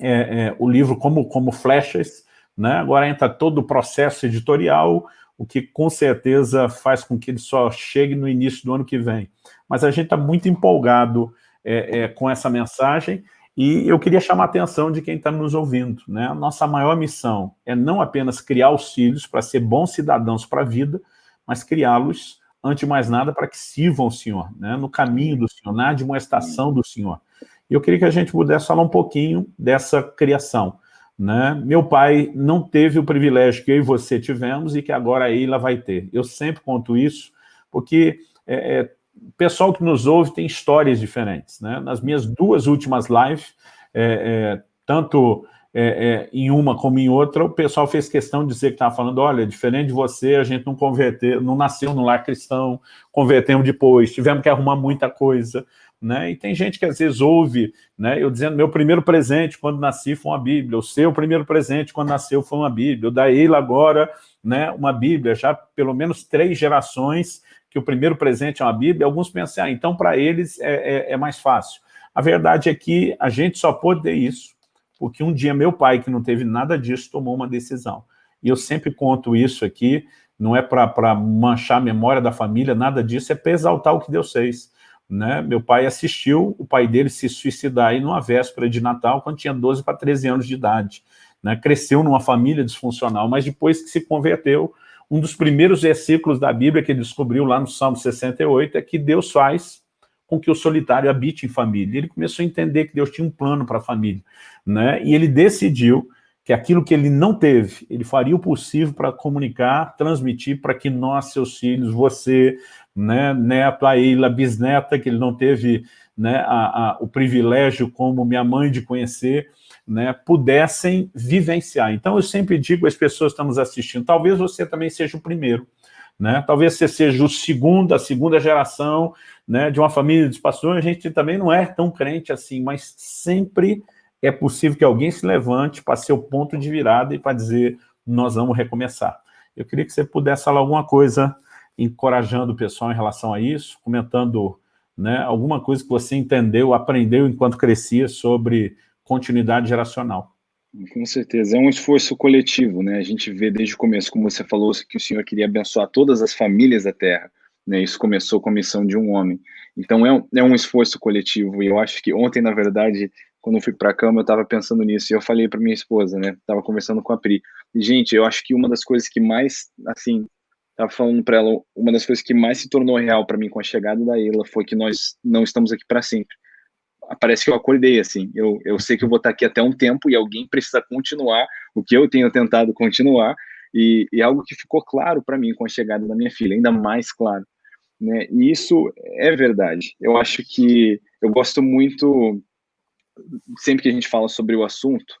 é, é, o livro como, como flechas. Né? Agora entra todo o processo editorial, o que com certeza faz com que ele só chegue no início do ano que vem. Mas a gente está muito empolgado é, com essa mensagem e eu queria chamar a atenção de quem está nos ouvindo. Né? A nossa maior missão é não apenas criar os filhos para ser bons cidadãos para a vida, mas criá-los, antes de mais nada, para que sirvam o Senhor, né? no caminho do Senhor, na admoestação do Senhor. Eu queria que a gente pudesse falar um pouquinho dessa criação. Né? Meu pai não teve o privilégio que eu e você tivemos e que agora a Eila vai ter. Eu sempre conto isso, porque é, é, o pessoal que nos ouve tem histórias diferentes. Né? Nas minhas duas últimas lives, é, é, tanto é, é, em uma como em outra, o pessoal fez questão de dizer que estava falando, olha, diferente de você, a gente não converteu, não nasceu no lar cristão, convertemos depois, tivemos que arrumar muita coisa. Né? E tem gente que às vezes ouve, né, eu dizendo, meu primeiro presente quando nasci foi uma Bíblia, o seu primeiro presente quando nasceu foi uma Bíblia, o da Eila agora, né, uma Bíblia, já pelo menos três gerações que o primeiro presente é uma Bíblia, alguns pensam, ah, então para eles é, é, é, mais fácil. A verdade é que a gente só pôde ter isso, porque um dia meu pai, que não teve nada disso, tomou uma decisão. E eu sempre conto isso aqui, não é para manchar a memória da família, nada disso, é para exaltar o que Deus fez. Né? Meu pai assistiu o pai dele se suicidar aí numa véspera de Natal, quando tinha 12 para 13 anos de idade. Né? Cresceu numa família disfuncional, mas depois que se converteu, um dos primeiros versículos da Bíblia que ele descobriu lá no Salmo 68 é que Deus faz com que o solitário habite em família. Ele começou a entender que Deus tinha um plano para a família. Né? E ele decidiu que aquilo que ele não teve, ele faria o possível para comunicar, transmitir para que nós, seus filhos, você, né, neto, a Eila, bisneta, que ele não teve né, a, a, o privilégio como minha mãe de conhecer, né, pudessem vivenciar. Então, eu sempre digo às pessoas que estamos assistindo, talvez você também seja o primeiro, né? talvez você seja o segundo, a segunda geração né, de uma família de pastores, a gente também não é tão crente assim, mas sempre é possível que alguém se levante para ser o ponto de virada e para dizer, nós vamos recomeçar. Eu queria que você pudesse falar alguma coisa encorajando o pessoal em relação a isso, comentando né, alguma coisa que você entendeu, aprendeu enquanto crescia sobre continuidade geracional. Com certeza, é um esforço coletivo, né? A gente vê desde o começo, como você falou, que o Senhor queria abençoar todas as famílias da Terra, né? Isso começou com a missão de um homem. Então é um, é um esforço coletivo, e eu acho que ontem, na verdade, quando eu fui para a cama, eu estava pensando nisso, e eu falei para minha esposa, né? Tava conversando com a Pri. E, gente, eu acho que uma das coisas que mais, assim, estava falando para ela, uma das coisas que mais se tornou real para mim com a chegada da Ela foi que nós não estamos aqui para sempre. Parece que eu acordei assim. Eu, eu sei que eu vou estar aqui até um tempo e alguém precisa continuar o que eu tenho tentado continuar. E, e algo que ficou claro para mim com a chegada da minha filha, ainda mais claro. Né? E isso é verdade. Eu acho que eu gosto muito, sempre que a gente fala sobre o assunto,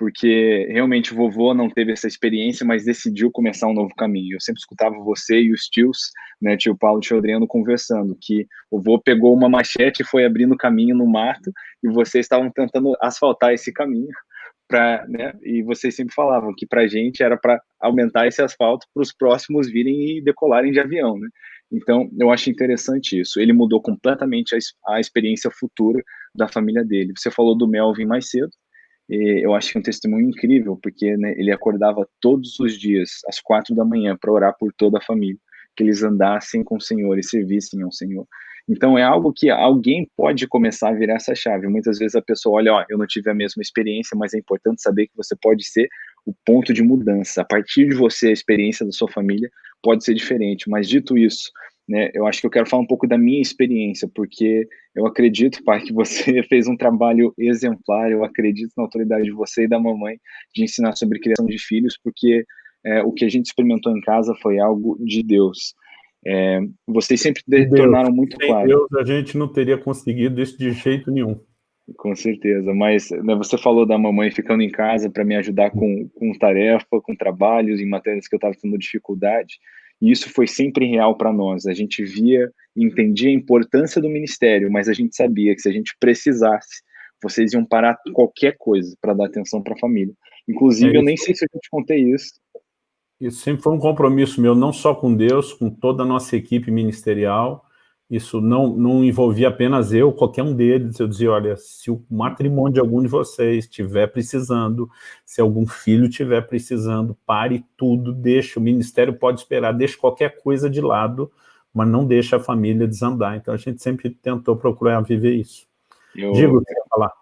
porque realmente o vovô não teve essa experiência, mas decidiu começar um novo caminho. Eu sempre escutava você e os tios, né, tio Paulo e tio Adriano, conversando, que o vovô pegou uma machete e foi abrindo caminho no mato, e vocês estavam tentando asfaltar esse caminho, pra, né, e vocês sempre falavam que para a gente era para aumentar esse asfalto para os próximos virem e decolarem de avião, né? Então, eu acho interessante isso. Ele mudou completamente a, a experiência futura da família dele. Você falou do Melvin mais cedo, eu acho que é um testemunho incrível, porque né, ele acordava todos os dias, às quatro da manhã, para orar por toda a família, que eles andassem com o Senhor e servissem ao Senhor. Então é algo que alguém pode começar a virar essa chave. Muitas vezes a pessoa olha, ó, eu não tive a mesma experiência, mas é importante saber que você pode ser o ponto de mudança. A partir de você, a experiência da sua família pode ser diferente. Mas dito isso, né, eu acho que eu quero falar um pouco da minha experiência, porque eu acredito, pai, que você fez um trabalho exemplar, eu acredito na autoridade de você e da mamãe de ensinar sobre criação de filhos, porque é, o que a gente experimentou em casa foi algo de Deus. É, vocês sempre Deus, tornaram muito sem claro. Deus, a gente não teria conseguido isso de jeito nenhum. Com certeza, mas né, você falou da mamãe ficando em casa para me ajudar com, com tarefa, com trabalhos em matérias que eu estava tendo dificuldade. E isso foi sempre real para nós. A gente via e entendia a importância do ministério, mas a gente sabia que se a gente precisasse, vocês iam parar qualquer coisa para dar atenção para a família. Inclusive, é eu nem sei se eu te contei isso. Isso sempre foi um compromisso meu, não só com Deus, com toda a nossa equipe ministerial, isso não, não envolvia apenas eu, qualquer um deles. Eu dizia, olha, se o matrimônio de algum de vocês estiver precisando, se algum filho estiver precisando, pare tudo, deixe, o ministério pode esperar, deixe qualquer coisa de lado, mas não deixe a família desandar. Então a gente sempre tentou procurar viver isso. Eu... Digo, quer falar.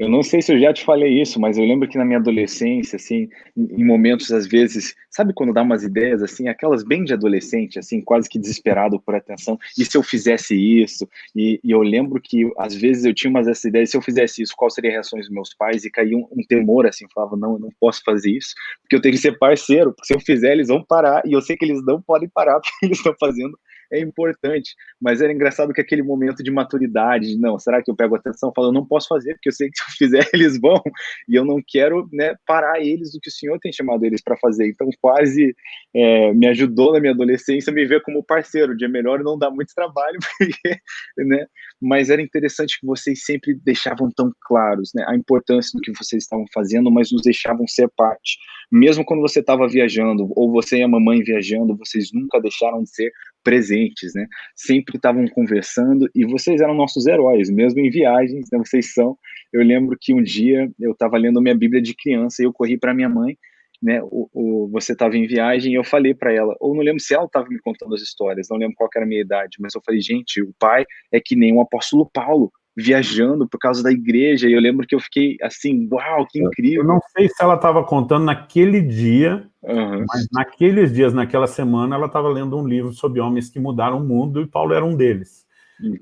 Eu não sei se eu já te falei isso, mas eu lembro que na minha adolescência, assim, em momentos, às vezes, sabe quando dá umas ideias, assim, aquelas bem de adolescente, assim, quase que desesperado por atenção, e se eu fizesse isso? E, e eu lembro que, às vezes, eu tinha umas dessas ideias, se eu fizesse isso, qual seria a reação dos meus pais? E caía um, um temor, assim, falava, não, eu não posso fazer isso, porque eu tenho que ser parceiro, porque se eu fizer, eles vão parar, e eu sei que eles não podem parar, porque eles estão fazendo é importante, mas era engraçado que aquele momento de maturidade, não, será que eu pego atenção? Falo, eu não posso fazer, porque eu sei que se eu fizer, eles vão, e eu não quero né, parar eles do que o Senhor tem chamado eles para fazer. Então, quase é, me ajudou na minha adolescência me ver como parceiro, de é melhor não dar muito trabalho, porque, né? Mas era interessante que vocês sempre deixavam tão claros né, a importância do que vocês estavam fazendo, mas nos deixavam ser parte. Mesmo quando você estava viajando, ou você e a mamãe viajando, vocês nunca deixaram de ser presentes, né? Sempre estavam conversando e vocês eram nossos heróis, mesmo em viagens, né? Vocês são. Eu lembro que um dia eu estava lendo minha Bíblia de criança e eu corri para minha mãe, né? O, o você estava em viagem e eu falei para ela, ou não lembro se ela estava me contando as histórias, não lembro qual era a minha idade, mas eu falei, gente, o pai é que nem o apóstolo Paulo viajando por causa da igreja, e eu lembro que eu fiquei assim, uau, que incrível. Eu não sei se ela estava contando naquele dia, uhum. mas naqueles dias, naquela semana, ela estava lendo um livro sobre homens que mudaram o mundo, e Paulo era um deles.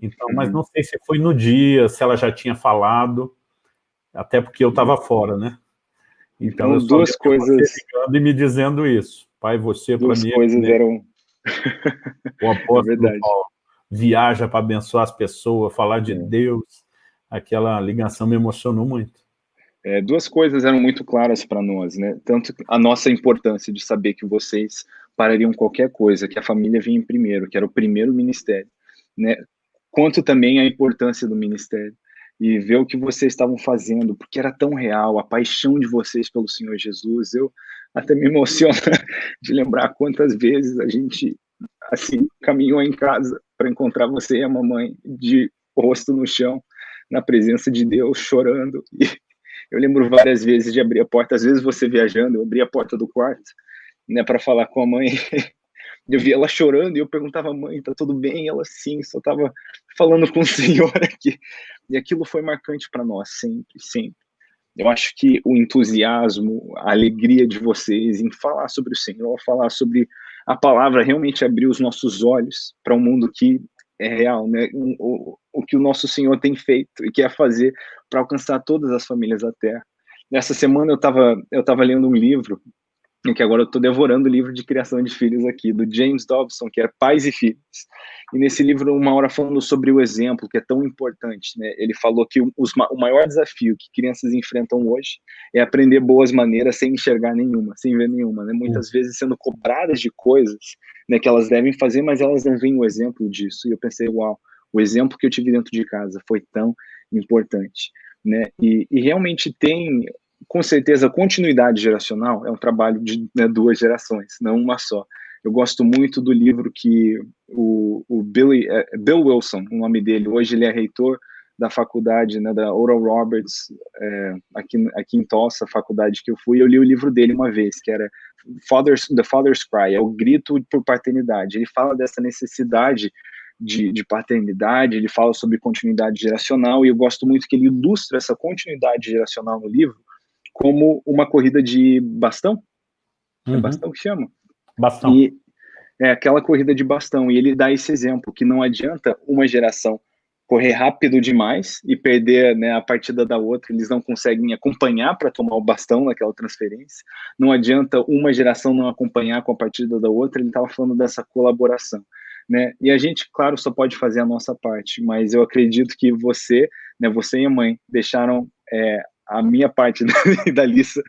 Então, mas não sei se foi no dia, se ela já tinha falado, até porque eu estava fora, né? Então, então duas coisas... e me dizendo isso. Pai, você para mim... Duas coisas é eram... O apóstolo é Paulo viaja para abençoar as pessoas, falar de é. Deus, aquela ligação me emocionou muito. É, duas coisas eram muito claras para nós, né? Tanto a nossa importância de saber que vocês parariam qualquer coisa, que a família vinha em primeiro, que era o primeiro ministério, né? Quanto também a importância do ministério e ver o que vocês estavam fazendo, porque era tão real, a paixão de vocês pelo Senhor Jesus. Eu até me emociono de lembrar quantas vezes a gente assim caminhou em casa para encontrar você e a mamãe de rosto no chão, na presença de Deus, chorando. E eu lembro várias vezes de abrir a porta, às vezes você viajando, eu abri a porta do quarto, né, para falar com a mãe. Eu via ela chorando e eu perguntava, mãe, tá tudo bem? Ela, sim, só tava falando com o senhor aqui. E aquilo foi marcante para nós, sempre, sempre. Eu acho que o entusiasmo, a alegria de vocês em falar sobre o Senhor, falar sobre a palavra realmente abriu os nossos olhos para um mundo que é real, né? O, o, que o nosso Senhor tem feito e quer fazer para alcançar todas as famílias da Terra. Nessa semana eu estava eu tava lendo um livro que agora eu estou devorando o livro de criação de filhos aqui, do James Dobson, que é Pais e Filhos. E nesse livro, uma hora falando sobre o exemplo, que é tão importante, né? Ele falou que os, o maior desafio que crianças enfrentam hoje é aprender boas maneiras sem enxergar nenhuma, sem ver nenhuma, né? Muitas vezes sendo cobradas de coisas né, que elas devem fazer, mas elas não veem o exemplo disso. E eu pensei, uau, o exemplo que eu tive dentro de casa foi tão importante, né? E, e realmente tem com certeza, continuidade geracional é um trabalho de né, duas gerações, não uma só. Eu gosto muito do livro que o, o Billy, é, Bill Wilson, o nome dele, hoje ele é reitor da faculdade, né, da Oral Roberts, é, aqui, aqui em Tulsa, faculdade que eu fui, eu li o livro dele uma vez, que era Father's, The Father's Cry, é o grito por paternidade. Ele fala dessa necessidade de, de, paternidade, ele fala sobre continuidade geracional, e eu gosto muito que ele ilustra essa continuidade geracional no livro como uma corrida de bastão. É uhum. É bastão que chama? Bastão. E é aquela corrida de bastão. E ele dá esse exemplo, que não adianta uma geração correr rápido demais e perder né, a partida da outra, eles não conseguem acompanhar para tomar o bastão naquela transferência. Não adianta uma geração não acompanhar com a partida da outra, ele estava falando dessa colaboração. Né? E a gente, claro, só pode fazer a nossa parte, mas eu acredito que você, né, você e a mãe, deixaram é, a minha parte da, da lista,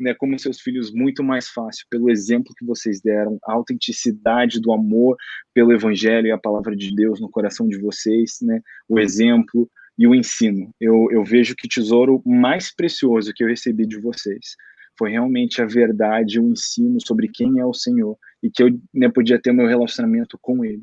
né, como seus filhos, muito mais fácil, pelo exemplo que vocês deram, a autenticidade do amor pelo Evangelho e a palavra de Deus no coração de vocês, né, o exemplo e o ensino. Eu, eu vejo que o tesouro mais precioso que eu recebi de vocês foi realmente a verdade, o ensino sobre quem é o Senhor e que eu né, podia ter meu relacionamento com Ele.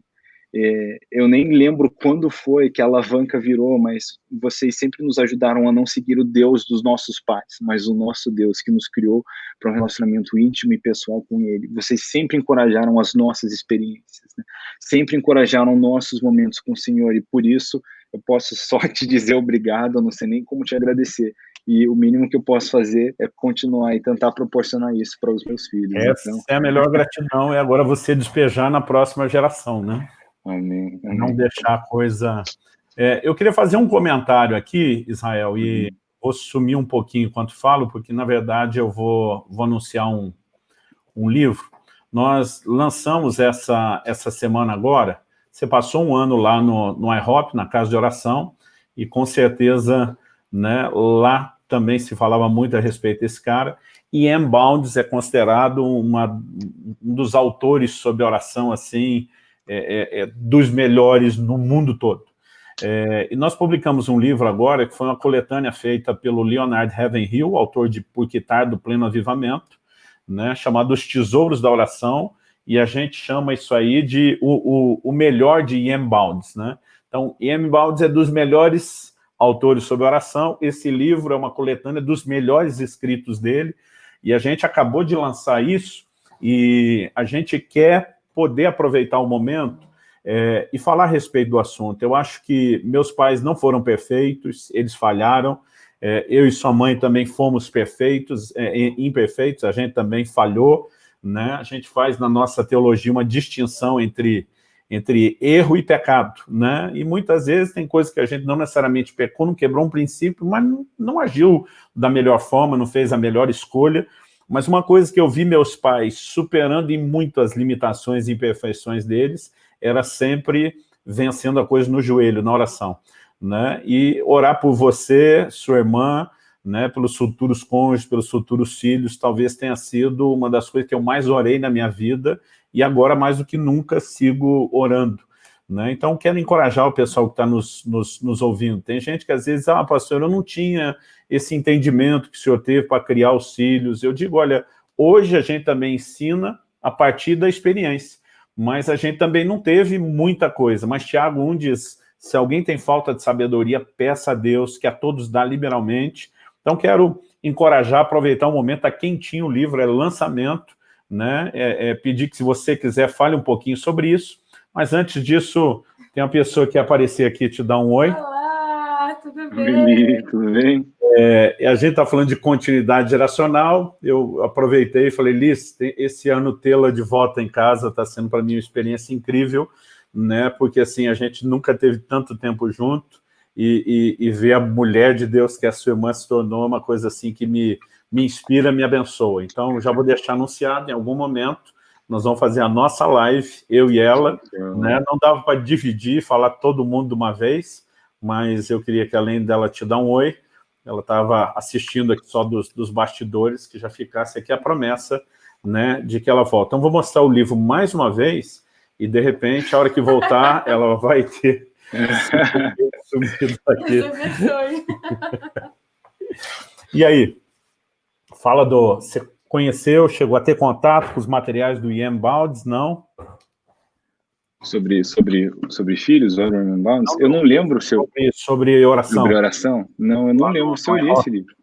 É, eu nem lembro quando foi que a alavanca virou, mas vocês sempre nos ajudaram a não seguir o Deus dos nossos pais, mas o nosso Deus que nos criou para um relacionamento íntimo e pessoal com Ele. Vocês sempre encorajaram as nossas experiências, né? sempre encorajaram nossos momentos com o Senhor, e por isso eu posso só te dizer obrigado, eu não sei nem como te agradecer. E o mínimo que eu posso fazer é continuar e tentar proporcionar isso para os meus filhos. Essa então... é a melhor gratidão, é agora você despejar na próxima geração, né? Amém. Amém. Não deixar a coisa... É, eu queria fazer um comentário aqui, Israel, e uhum. vou sumir um pouquinho enquanto falo, porque, na verdade, eu vou, vou anunciar um, um livro. Nós lançamos essa, essa semana agora, você passou um ano lá no, no IHOP, na Casa de Oração, e com certeza né, lá também se falava muito a respeito desse cara, e M. Bounds é considerado uma, um dos autores sobre oração, assim, é, é, é, dos melhores no mundo todo. É, e nós publicamos um livro agora, que foi uma coletânea feita pelo Leonard Hill, autor de Por que do Pleno Avivamento, né, chamado Os Tesouros da Oração, e a gente chama isso aí de o, o, o melhor de Ian Bounds. Né? Então, Ian Bounds é dos melhores autores sobre oração, esse livro é uma coletânea dos melhores escritos dele, e a gente acabou de lançar isso, e a gente quer poder aproveitar o momento é, e falar a respeito do assunto. Eu acho que meus pais não foram perfeitos, eles falharam, é, eu e sua mãe também fomos perfeitos, é, imperfeitos, a gente também falhou, né? a gente faz na nossa teologia uma distinção entre, entre erro e pecado, né? e muitas vezes tem coisas que a gente não necessariamente pecou, não quebrou um princípio, mas não, não agiu da melhor forma, não fez a melhor escolha, mas uma coisa que eu vi meus pais superando em muitas limitações e imperfeições deles, era sempre vencendo a coisa no joelho, na oração. Né? E orar por você, sua irmã, né, pelos futuros cônjuges, pelos futuros filhos, talvez tenha sido uma das coisas que eu mais orei na minha vida, e agora mais do que nunca sigo orando. Né? Então, quero encorajar o pessoal que está nos, nos, nos, ouvindo. Tem gente que às vezes, ah, pastor, eu não tinha esse entendimento que o senhor teve para criar os filhos. Eu digo, olha, hoje a gente também ensina a partir da experiência, mas a gente também não teve muita coisa. Mas Tiago 1 diz, se alguém tem falta de sabedoria, peça a Deus, que a todos dá liberalmente. Então, quero encorajar, aproveitar o momento, está quentinho o livro, é lançamento, né? É, é, pedir que, se você quiser, fale um pouquinho sobre isso. Mas antes disso, tem uma pessoa que aparecer aqui te dar um oi. Olá, tudo bem? tudo bem? É, a gente está falando de continuidade geracional, eu aproveitei e falei, Liz, esse ano tê-la de volta em casa está sendo para mim uma experiência incrível, né? porque assim, a gente nunca teve tanto tempo junto, e, e, e, ver a mulher de Deus que a sua irmã se tornou uma coisa assim que me, me inspira, me abençoa. Então, já vou deixar anunciado em algum momento, nós vamos fazer a nossa live, eu e ela, né? não dava para dividir, falar todo mundo de uma vez, mas eu queria que além dela te dar um oi, ela estava assistindo aqui só dos, dos bastidores, que já ficasse aqui a promessa né, de que ela volta. Então, vou mostrar o livro mais uma vez, e de repente, a hora que voltar, ela vai ter sumido aqui. e aí? Fala do... Você conheceu, chegou a ter contato com os materiais do Ian Baldes, não? Sobre, sobre, sobre filhos, Ian Baldes? Eu não lembro se eu... Sobre, sobre oração. Sobre oração? Não, eu não lembro se eu li esse livro.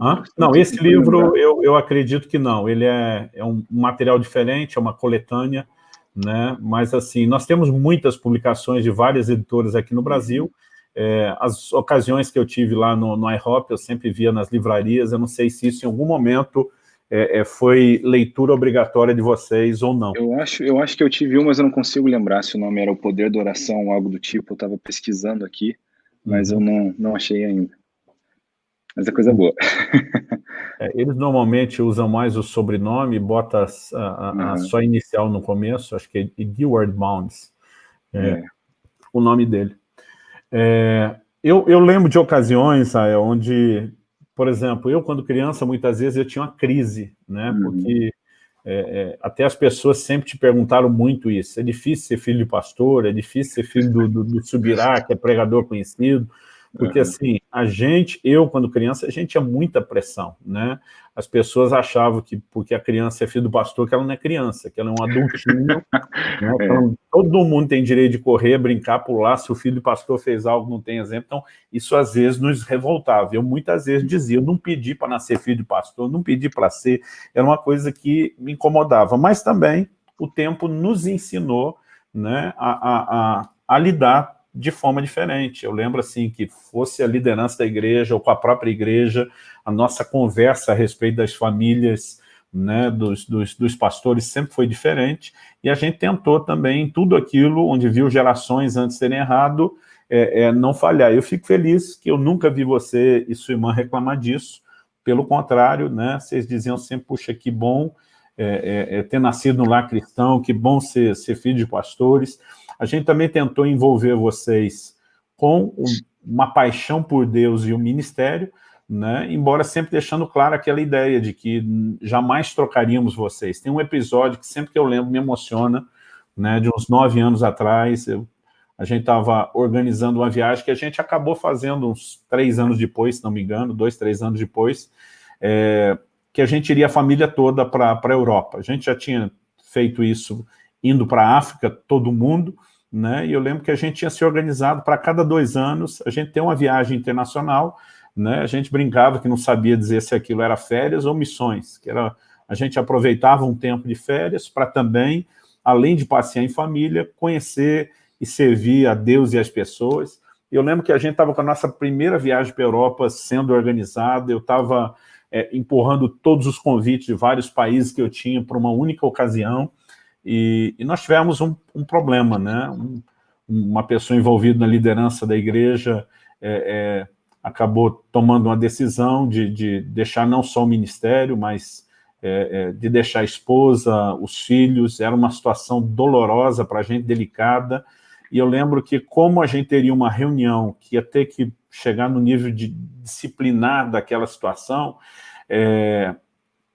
Hã? Não, esse livro eu, eu acredito que não. Ele é, é um material diferente, é uma coletânea, né? mas assim, nós temos muitas publicações de várias editoras aqui no Brasil, é, as ocasiões que eu tive lá no, no IHOP, eu sempre via nas livrarias, eu não sei se isso em algum momento é, é, foi leitura obrigatória de vocês ou não. Eu acho, eu acho que eu tive uma, mas eu não consigo lembrar se o nome era O Poder da Oração ou algo do tipo, eu estava pesquisando aqui, mas eu não, não achei ainda. Mas é coisa boa. É, eles normalmente usam mais o sobrenome, bota a, a, uhum. a sua inicial no começo, acho que é Edward Bounds, é, é. o nome dele. É, eu, eu, lembro de ocasiões onde, por exemplo, eu quando criança, muitas vezes eu tinha uma crise, né? Uhum. Porque é, é, até as pessoas sempre te perguntaram muito isso. É difícil ser filho de pastor, é difícil ser filho do, do, do Subirá, que é pregador conhecido. Porque, assim, a gente, eu, quando criança, a gente tinha muita pressão, né? As pessoas achavam que, porque a criança é filho do pastor, que ela não é criança, que ela é um adultinho. né? então, todo mundo tem direito de correr, brincar, pular. Se o filho do pastor fez algo, não tem exemplo. Então, isso às vezes nos revoltava. Eu muitas vezes dizia, eu não pedi para nascer filho de pastor, não pedi para ser. Era uma coisa que me incomodava. Mas também o tempo nos ensinou né, a, a, a, a lidar de forma diferente. Eu lembro assim que fosse a liderança da igreja ou com a própria igreja, a nossa conversa a respeito das famílias, né, dos, dos, dos, pastores sempre foi diferente, e a gente tentou também tudo aquilo onde viu gerações antes terem errado, é, é, não falhar. Eu fico feliz que eu nunca vi você e sua irmã reclamar disso, pelo contrário, né, vocês diziam sempre, puxa, que bom é, é, é ter nascido no lar cristão, que bom ser, ser filho de pastores, a gente também tentou envolver vocês com uma paixão por Deus e o ministério, né? embora sempre deixando claro aquela ideia de que jamais trocaríamos vocês. Tem um episódio que sempre que eu lembro me emociona, né? de uns nove anos atrás, eu, a gente estava organizando uma viagem que a gente acabou fazendo uns três anos depois, se não me engano, dois, três anos depois, é, que a gente iria a família toda para a Europa. A gente já tinha feito isso indo para a África, todo mundo, né? E eu lembro que a gente tinha se organizado para cada dois anos, a gente ter uma viagem internacional, né? A gente brincava que não sabia dizer se aquilo era férias ou missões, que era, a gente aproveitava um tempo de férias para também, além de passear em família, conhecer e servir a Deus e as pessoas. Eu lembro que a gente estava com a nossa primeira viagem para a Europa sendo organizada, eu estava é, empurrando todos os convites de vários países que eu tinha para uma única ocasião, e, e nós tivemos um, um problema, né? Um, uma pessoa envolvida na liderança da igreja é, é, acabou tomando uma decisão de, de, deixar não só o ministério, mas é, é de deixar a esposa, os filhos, era uma situação dolorosa para a gente, delicada, e eu lembro que como a gente teria uma reunião que ia ter que chegar no nível de disciplinar daquela situação, é,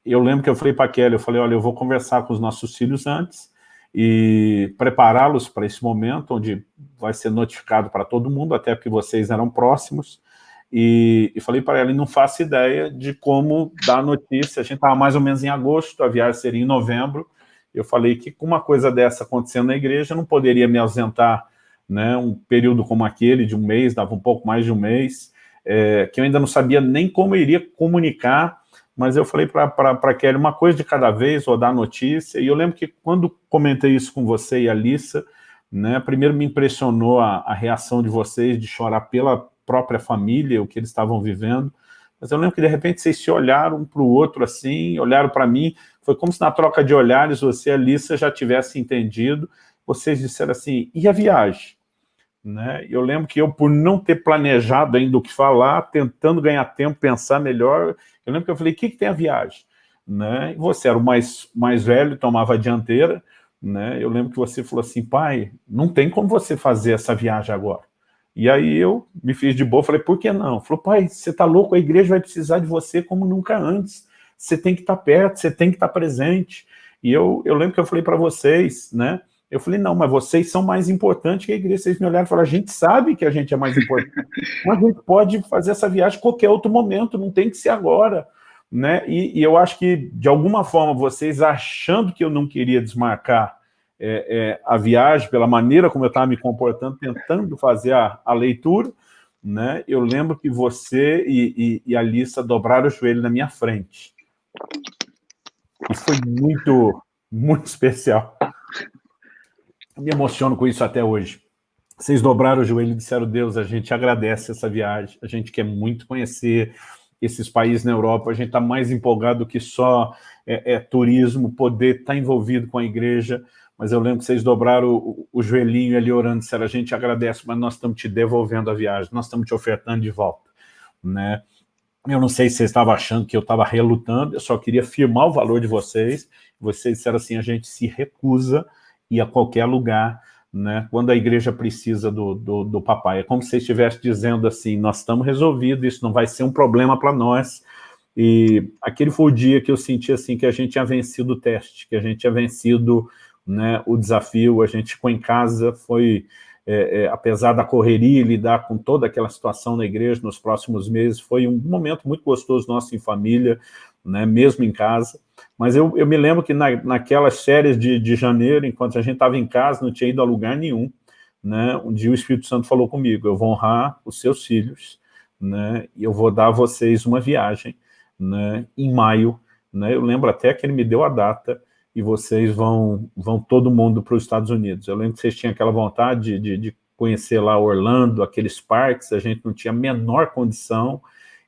eu lembro que eu falei para a Kelly, eu falei, olha, eu vou conversar com os nossos filhos antes e prepará-los para esse momento, onde vai ser notificado para todo mundo, até porque vocês eram próximos, e, e falei para ela, não faço ideia de como dar notícia, a gente estava mais ou menos em agosto, a viagem seria em novembro, eu falei que com uma coisa dessa acontecendo na igreja, eu não poderia me ausentar né, um período como aquele, de um mês, dava um pouco mais de um mês, é, que eu ainda não sabia nem como eu iria comunicar mas eu falei para Kelly uma coisa de cada vez, vou dar notícia, e eu lembro que quando comentei isso com você e a Alissa, né, primeiro me impressionou a, a reação de vocês de chorar pela própria família, o que eles estavam vivendo, mas eu lembro que de repente vocês se olharam um para o outro assim, olharam para mim, foi como se na troca de olhares você e a Alissa já tivesse entendido, vocês disseram assim, e a viagem? Né? Eu lembro que eu, por não ter planejado ainda o que falar, tentando ganhar tempo, pensar melhor, eu lembro que eu falei, o que, que tem a viagem? Né? E você era o mais, mais velho, tomava a dianteira, né? eu lembro que você falou assim, pai, não tem como você fazer essa viagem agora. E aí eu me fiz de boa, falei, por que não? Falou, pai, você tá louco, a igreja vai precisar de você como nunca antes. Você tem que estar tá perto, você tem que estar tá presente. E eu, eu lembro que eu falei para vocês, né? Eu falei, não, mas vocês são mais importantes que a igreja. Vocês me olharam e falaram, a gente sabe que a gente é mais importante, mas a gente pode fazer essa viagem em qualquer outro momento, não tem que ser agora. Né? E, e eu acho que, de alguma forma, vocês achando que eu não queria desmarcar é, é, a viagem, pela maneira como eu estava me comportando, tentando fazer a, a leitura, né? eu lembro que você e, e, e a Lissa dobraram o joelho na minha frente. E foi muito, muito especial. Eu me emociono com isso até hoje. Vocês dobraram o joelho e disseram, Deus, a gente agradece essa viagem, a gente quer muito conhecer esses países na Europa, a gente está mais empolgado do que só é, é, turismo, poder estar tá envolvido com a igreja, mas eu lembro que vocês dobraram o, o joelhinho ali orando, disseram, a gente agradece, mas nós estamos te devolvendo a viagem, nós estamos te ofertando de volta. Né? Eu não sei se vocês estavam achando que eu estava relutando, eu só queria firmar o valor de vocês, vocês disseram assim, a gente se recusa ir a qualquer lugar, né, quando a igreja precisa do, do, do papai. É como se estivesse dizendo assim, nós estamos resolvidos, isso não vai ser um problema para nós. E aquele foi o dia que eu senti assim, que a gente tinha vencido o teste, que a gente tinha vencido né, o desafio, a gente ficou em casa, foi, é, é, apesar da correria, lidar com toda aquela situação na igreja nos próximos meses, foi um momento muito gostoso nosso em família, né, mesmo em casa. Mas eu, eu me lembro que na, naquelas férias de, de janeiro, enquanto a gente estava em casa, não tinha ido a lugar nenhum, né, um dia o Espírito Santo falou comigo, eu vou honrar os seus filhos, né, e eu vou dar a vocês uma viagem, né, em maio, né, eu lembro até que ele me deu a data, e vocês vão, vão todo mundo para os Estados Unidos. Eu lembro que vocês tinham aquela vontade de, de conhecer lá Orlando, aqueles parques, a gente não tinha a menor condição,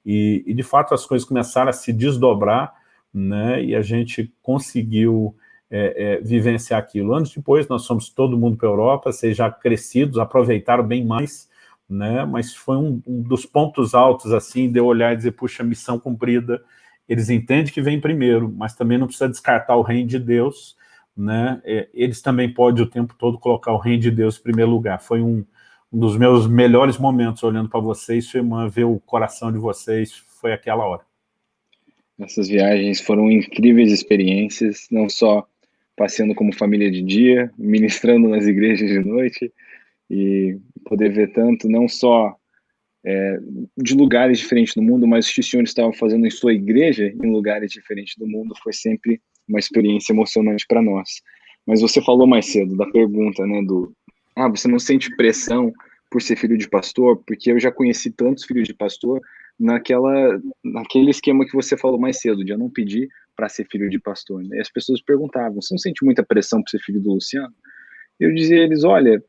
e, e de fato as coisas começaram a se desdobrar, né, e a gente conseguiu é, é, vivenciar aquilo. Anos depois, nós fomos todo mundo para a Europa, vocês já crescidos, aproveitaram bem mais, né, mas foi um, um, dos pontos altos, assim, de eu olhar e dizer, puxa, missão cumprida, eles entendem que vem primeiro, mas também não precisa descartar o reino de Deus, né, é, eles também podem o tempo todo colocar o reino de Deus em primeiro lugar. Foi um, um dos meus melhores momentos olhando para vocês, sua irmã, ver o coração de vocês, foi aquela hora. Essas viagens foram incríveis experiências, não só passeando como família de dia, ministrando nas igrejas de noite, e poder ver tanto, não só é, de lugares diferentes do mundo, mas o que o senhor estava fazendo em sua igreja, em lugares diferentes do mundo, foi sempre uma experiência emocionante para nós. Mas você falou mais cedo da pergunta, né, do, ah, você não sente pressão por ser filho de pastor? Porque eu já conheci tantos filhos de pastor naquela, naquele esquema que você falou mais cedo, de eu não pedir para ser filho de pastor. Né? E as pessoas perguntavam, você não sente muita pressão por ser filho do Luciano? Eu dizia a eles, olha,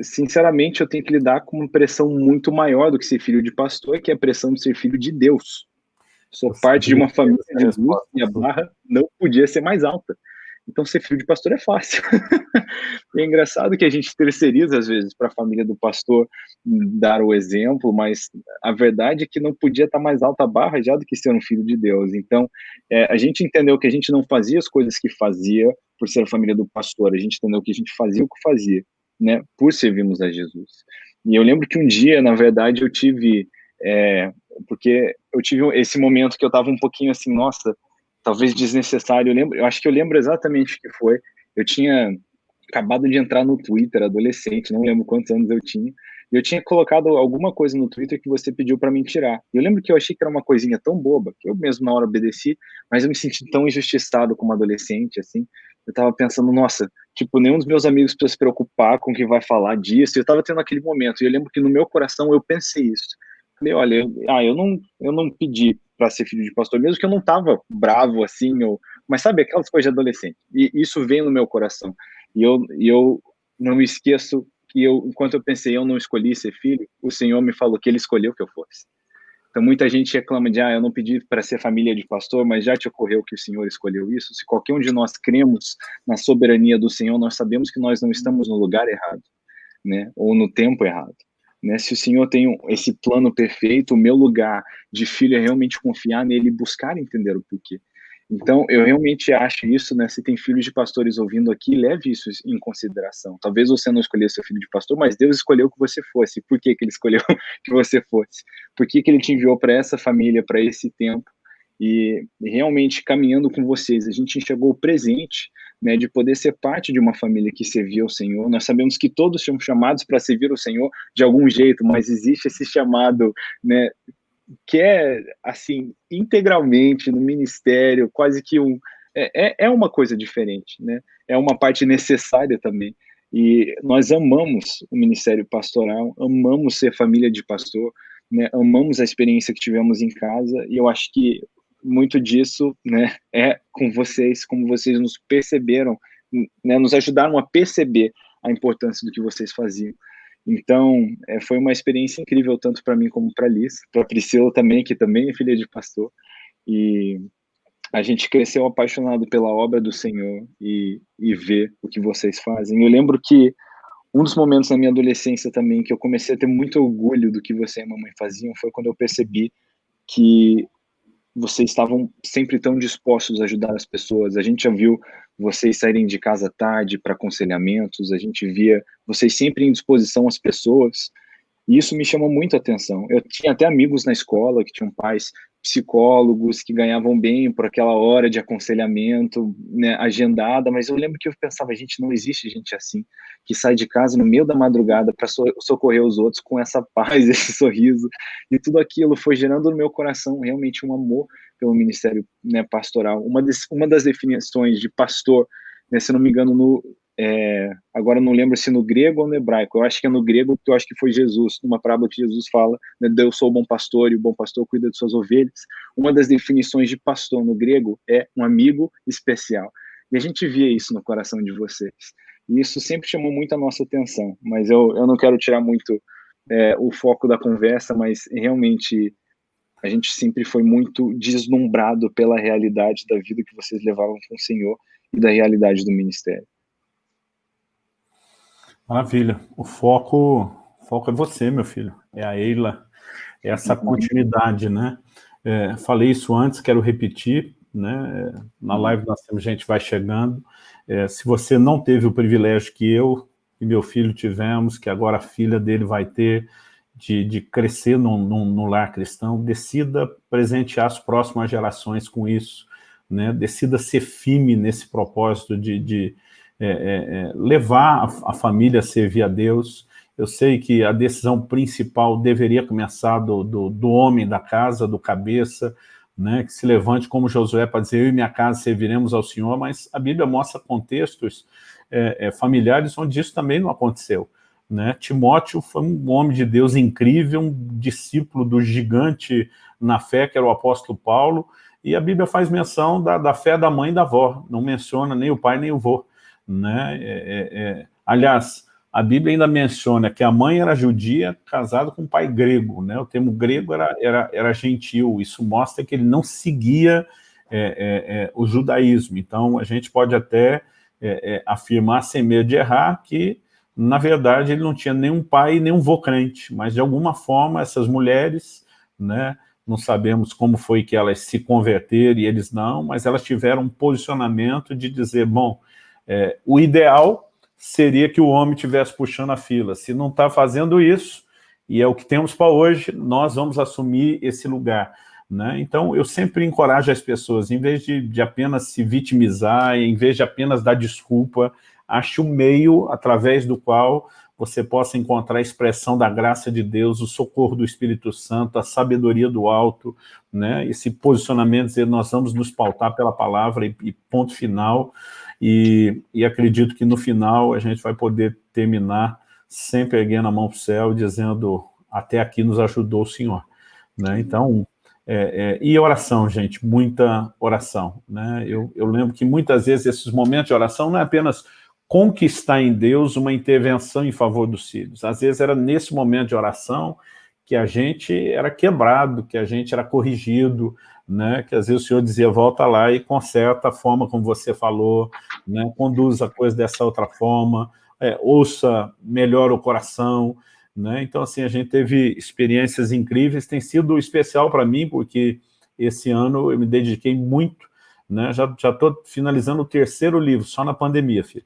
sinceramente eu tenho que lidar com uma pressão muito maior do que ser filho de pastor, que é a pressão de ser filho de Deus. Sou Nossa, parte de uma família de Jesus e a barra não podia ser mais alta. Então, ser filho de pastor é fácil. é engraçado que a gente terceiriza, às vezes, para a família do pastor dar o exemplo, mas a verdade é que não podia estar tá mais alta a barra já do que ser um filho de Deus. Então, é, a gente entendeu que a gente não fazia as coisas que fazia por ser a família do pastor, a gente entendeu que a gente fazia o que fazia, né, por servirmos a Jesus. E eu lembro que um dia, na verdade, eu tive. É, porque eu tive esse momento que eu estava um pouquinho assim, nossa, talvez desnecessário. Eu lembro, eu acho que eu lembro exatamente o que foi. Eu tinha acabado de entrar no Twitter, adolescente, não lembro quantos anos eu tinha. E eu tinha colocado alguma coisa no Twitter que você pediu para me tirar. Eu lembro que eu achei que era uma coisinha tão boba, que eu mesmo na hora obedeci, mas eu me senti tão injustiçado como adolescente, assim. Eu tava pensando, nossa, tipo, nenhum dos meus amigos precisa se preocupar com quem vai falar disso. Eu tava tendo aquele momento, e eu lembro que no meu coração eu pensei isso. Falei, olha, ah, eu não, eu não pedi para ser filho de pastor, mesmo que eu não tava bravo assim, ou, mas sabe, aquelas coisas de adolescente. E isso vem no meu coração. E eu, e eu não me esqueço que eu, enquanto eu pensei, eu não escolhi ser filho, o Senhor me falou que Ele escolheu que eu fosse. Então, muita gente reclama de, ah, eu não pedi para ser família de pastor, mas já te ocorreu que o Senhor escolheu isso? Se qualquer um de nós cremos na soberania do Senhor, nós sabemos que nós não estamos no lugar errado, né? Ou no tempo errado. Né? Se o Senhor tem esse plano perfeito, o meu lugar de filho é realmente confiar nele e buscar entender o porquê. Então, eu realmente acho isso, né? Se tem filhos de pastores ouvindo aqui, leve isso em consideração. Talvez você não escolheu seu filho de pastor, mas Deus escolheu que você fosse. Por que, que ele escolheu que você fosse? Por que, que ele te enviou para essa família, para esse tempo? E realmente caminhando com vocês, a gente enxergou o presente, né, de poder ser parte de uma família que serviu ao Senhor. Nós sabemos que todos são chamados para servir o Senhor de algum jeito, mas existe esse chamado, né, que é, assim, integralmente no ministério, quase que um. É, é, é uma coisa diferente, né? É uma parte necessária também. E nós amamos o ministério pastoral, amamos ser família de pastor, né? amamos a experiência que tivemos em casa, e eu acho que muito disso né, é com vocês, como vocês nos perceberam, né, nos ajudaram a perceber a importância do que vocês faziam. Então, é, foi uma experiência incrível, tanto para mim como para Liz, para Priscila também, que também é filha de pastor. E a gente cresceu apaixonado pela obra do Senhor e, e ver o que vocês fazem. Eu lembro que um dos momentos na minha adolescência também que eu comecei a ter muito orgulho do que você e a mamãe faziam foi quando eu percebi que vocês estavam sempre tão dispostos a ajudar as pessoas. A gente já viu vocês saírem de casa tarde para aconselhamentos, a gente via vocês sempre em disposição às pessoas, e isso me chamou muito a atenção. Eu tinha até amigos na escola que tinham pais psicólogos que ganhavam bem por aquela hora de aconselhamento né, agendada, mas eu lembro que eu pensava, gente, não existe gente assim, que sai de casa no meio da madrugada para socorrer os outros com essa paz, esse sorriso, e tudo aquilo foi gerando no meu coração realmente um amor pelo ministério né, pastoral. Uma, uma das definições de pastor, né, se não me engano, no, é, agora não lembro se no grego ou no hebraico, eu acho que é no grego, porque eu acho que foi Jesus, numa parábola que Jesus fala, né, Deus sou o bom pastor e o bom pastor cuida de suas ovelhas. Uma das definições de pastor no grego é um amigo especial. E a gente via isso no coração de vocês. E isso sempre chamou muito a nossa atenção, mas eu, eu não quero tirar muito é, o foco da conversa, mas realmente a gente sempre foi muito deslumbrado pela realidade da vida que vocês levavam com o Senhor e da realidade do ministério. Maravilha. O foco, o foco é você, meu filho. É a Eila, é essa continuidade, né? É, falei isso antes, quero repetir, né? Na uhum. live nós temos gente vai chegando. É, se você não teve o privilégio que eu e meu filho tivemos, que agora a filha dele vai ter, de, de crescer no, no, no, lar cristão, decida presentear as próximas gerações com isso, né? decida ser firme nesse propósito de, de é, é, é, levar a, a, família a servir a Deus. Eu sei que a decisão principal deveria começar do, do, do homem da casa, do cabeça, né, que se levante como Josué para dizer, eu e minha casa serviremos ao Senhor, mas a Bíblia mostra contextos é, é, familiares onde isso também não aconteceu. Né? Timóteo foi um homem de Deus incrível, um discípulo do gigante na fé, que era o apóstolo Paulo, e a Bíblia faz menção da, da fé da mãe e da avó, não menciona nem o pai nem o avô. Né? É, é, é, aliás, a Bíblia ainda menciona que a mãe era judia casada com um pai grego, né? o termo grego era, era, era gentil, isso mostra que ele não seguia é, é, é o judaísmo, então a gente pode até afirmar sem medo de errar que na verdade, ele não tinha nenhum pai, nenhum vô crente, mas de alguma forma essas mulheres, né, não sabemos como foi que elas se converteram e eles não, mas elas tiveram um posicionamento de dizer, bom, é, o ideal seria que o homem estivesse puxando a fila. Se não está fazendo isso, e é o que temos para hoje, nós vamos assumir esse lugar. Né? Então, eu sempre encorajo as pessoas, em vez de, de apenas se vitimizar, em vez de apenas dar desculpa, ache um meio através do qual você possa encontrar a expressão da graça de Deus, o socorro do Espírito Santo, a sabedoria do alto, né? esse posicionamento, dizer, nós vamos nos pautar pela palavra e, e ponto final, e, e, acredito que no final a gente vai poder terminar sempre erguendo a mão para o céu, dizendo, até aqui nos ajudou o Senhor. Né? Então, é, é, e oração, gente, muita oração. Né? Eu, eu lembro que muitas vezes esses momentos de oração não é apenas conquistar em Deus uma intervenção em favor dos filhos. Às vezes era nesse momento de oração que a gente era quebrado, que a gente era corrigido, né? que às vezes o senhor dizia, volta lá e conserta a forma como você falou, né? conduz a coisa dessa outra forma, é, ouça melhor o coração, né? Então, assim, a gente teve experiências incríveis, tem sido especial para mim, porque esse ano eu me dediquei muito, né? Já estou finalizando o terceiro livro, só na pandemia, filho.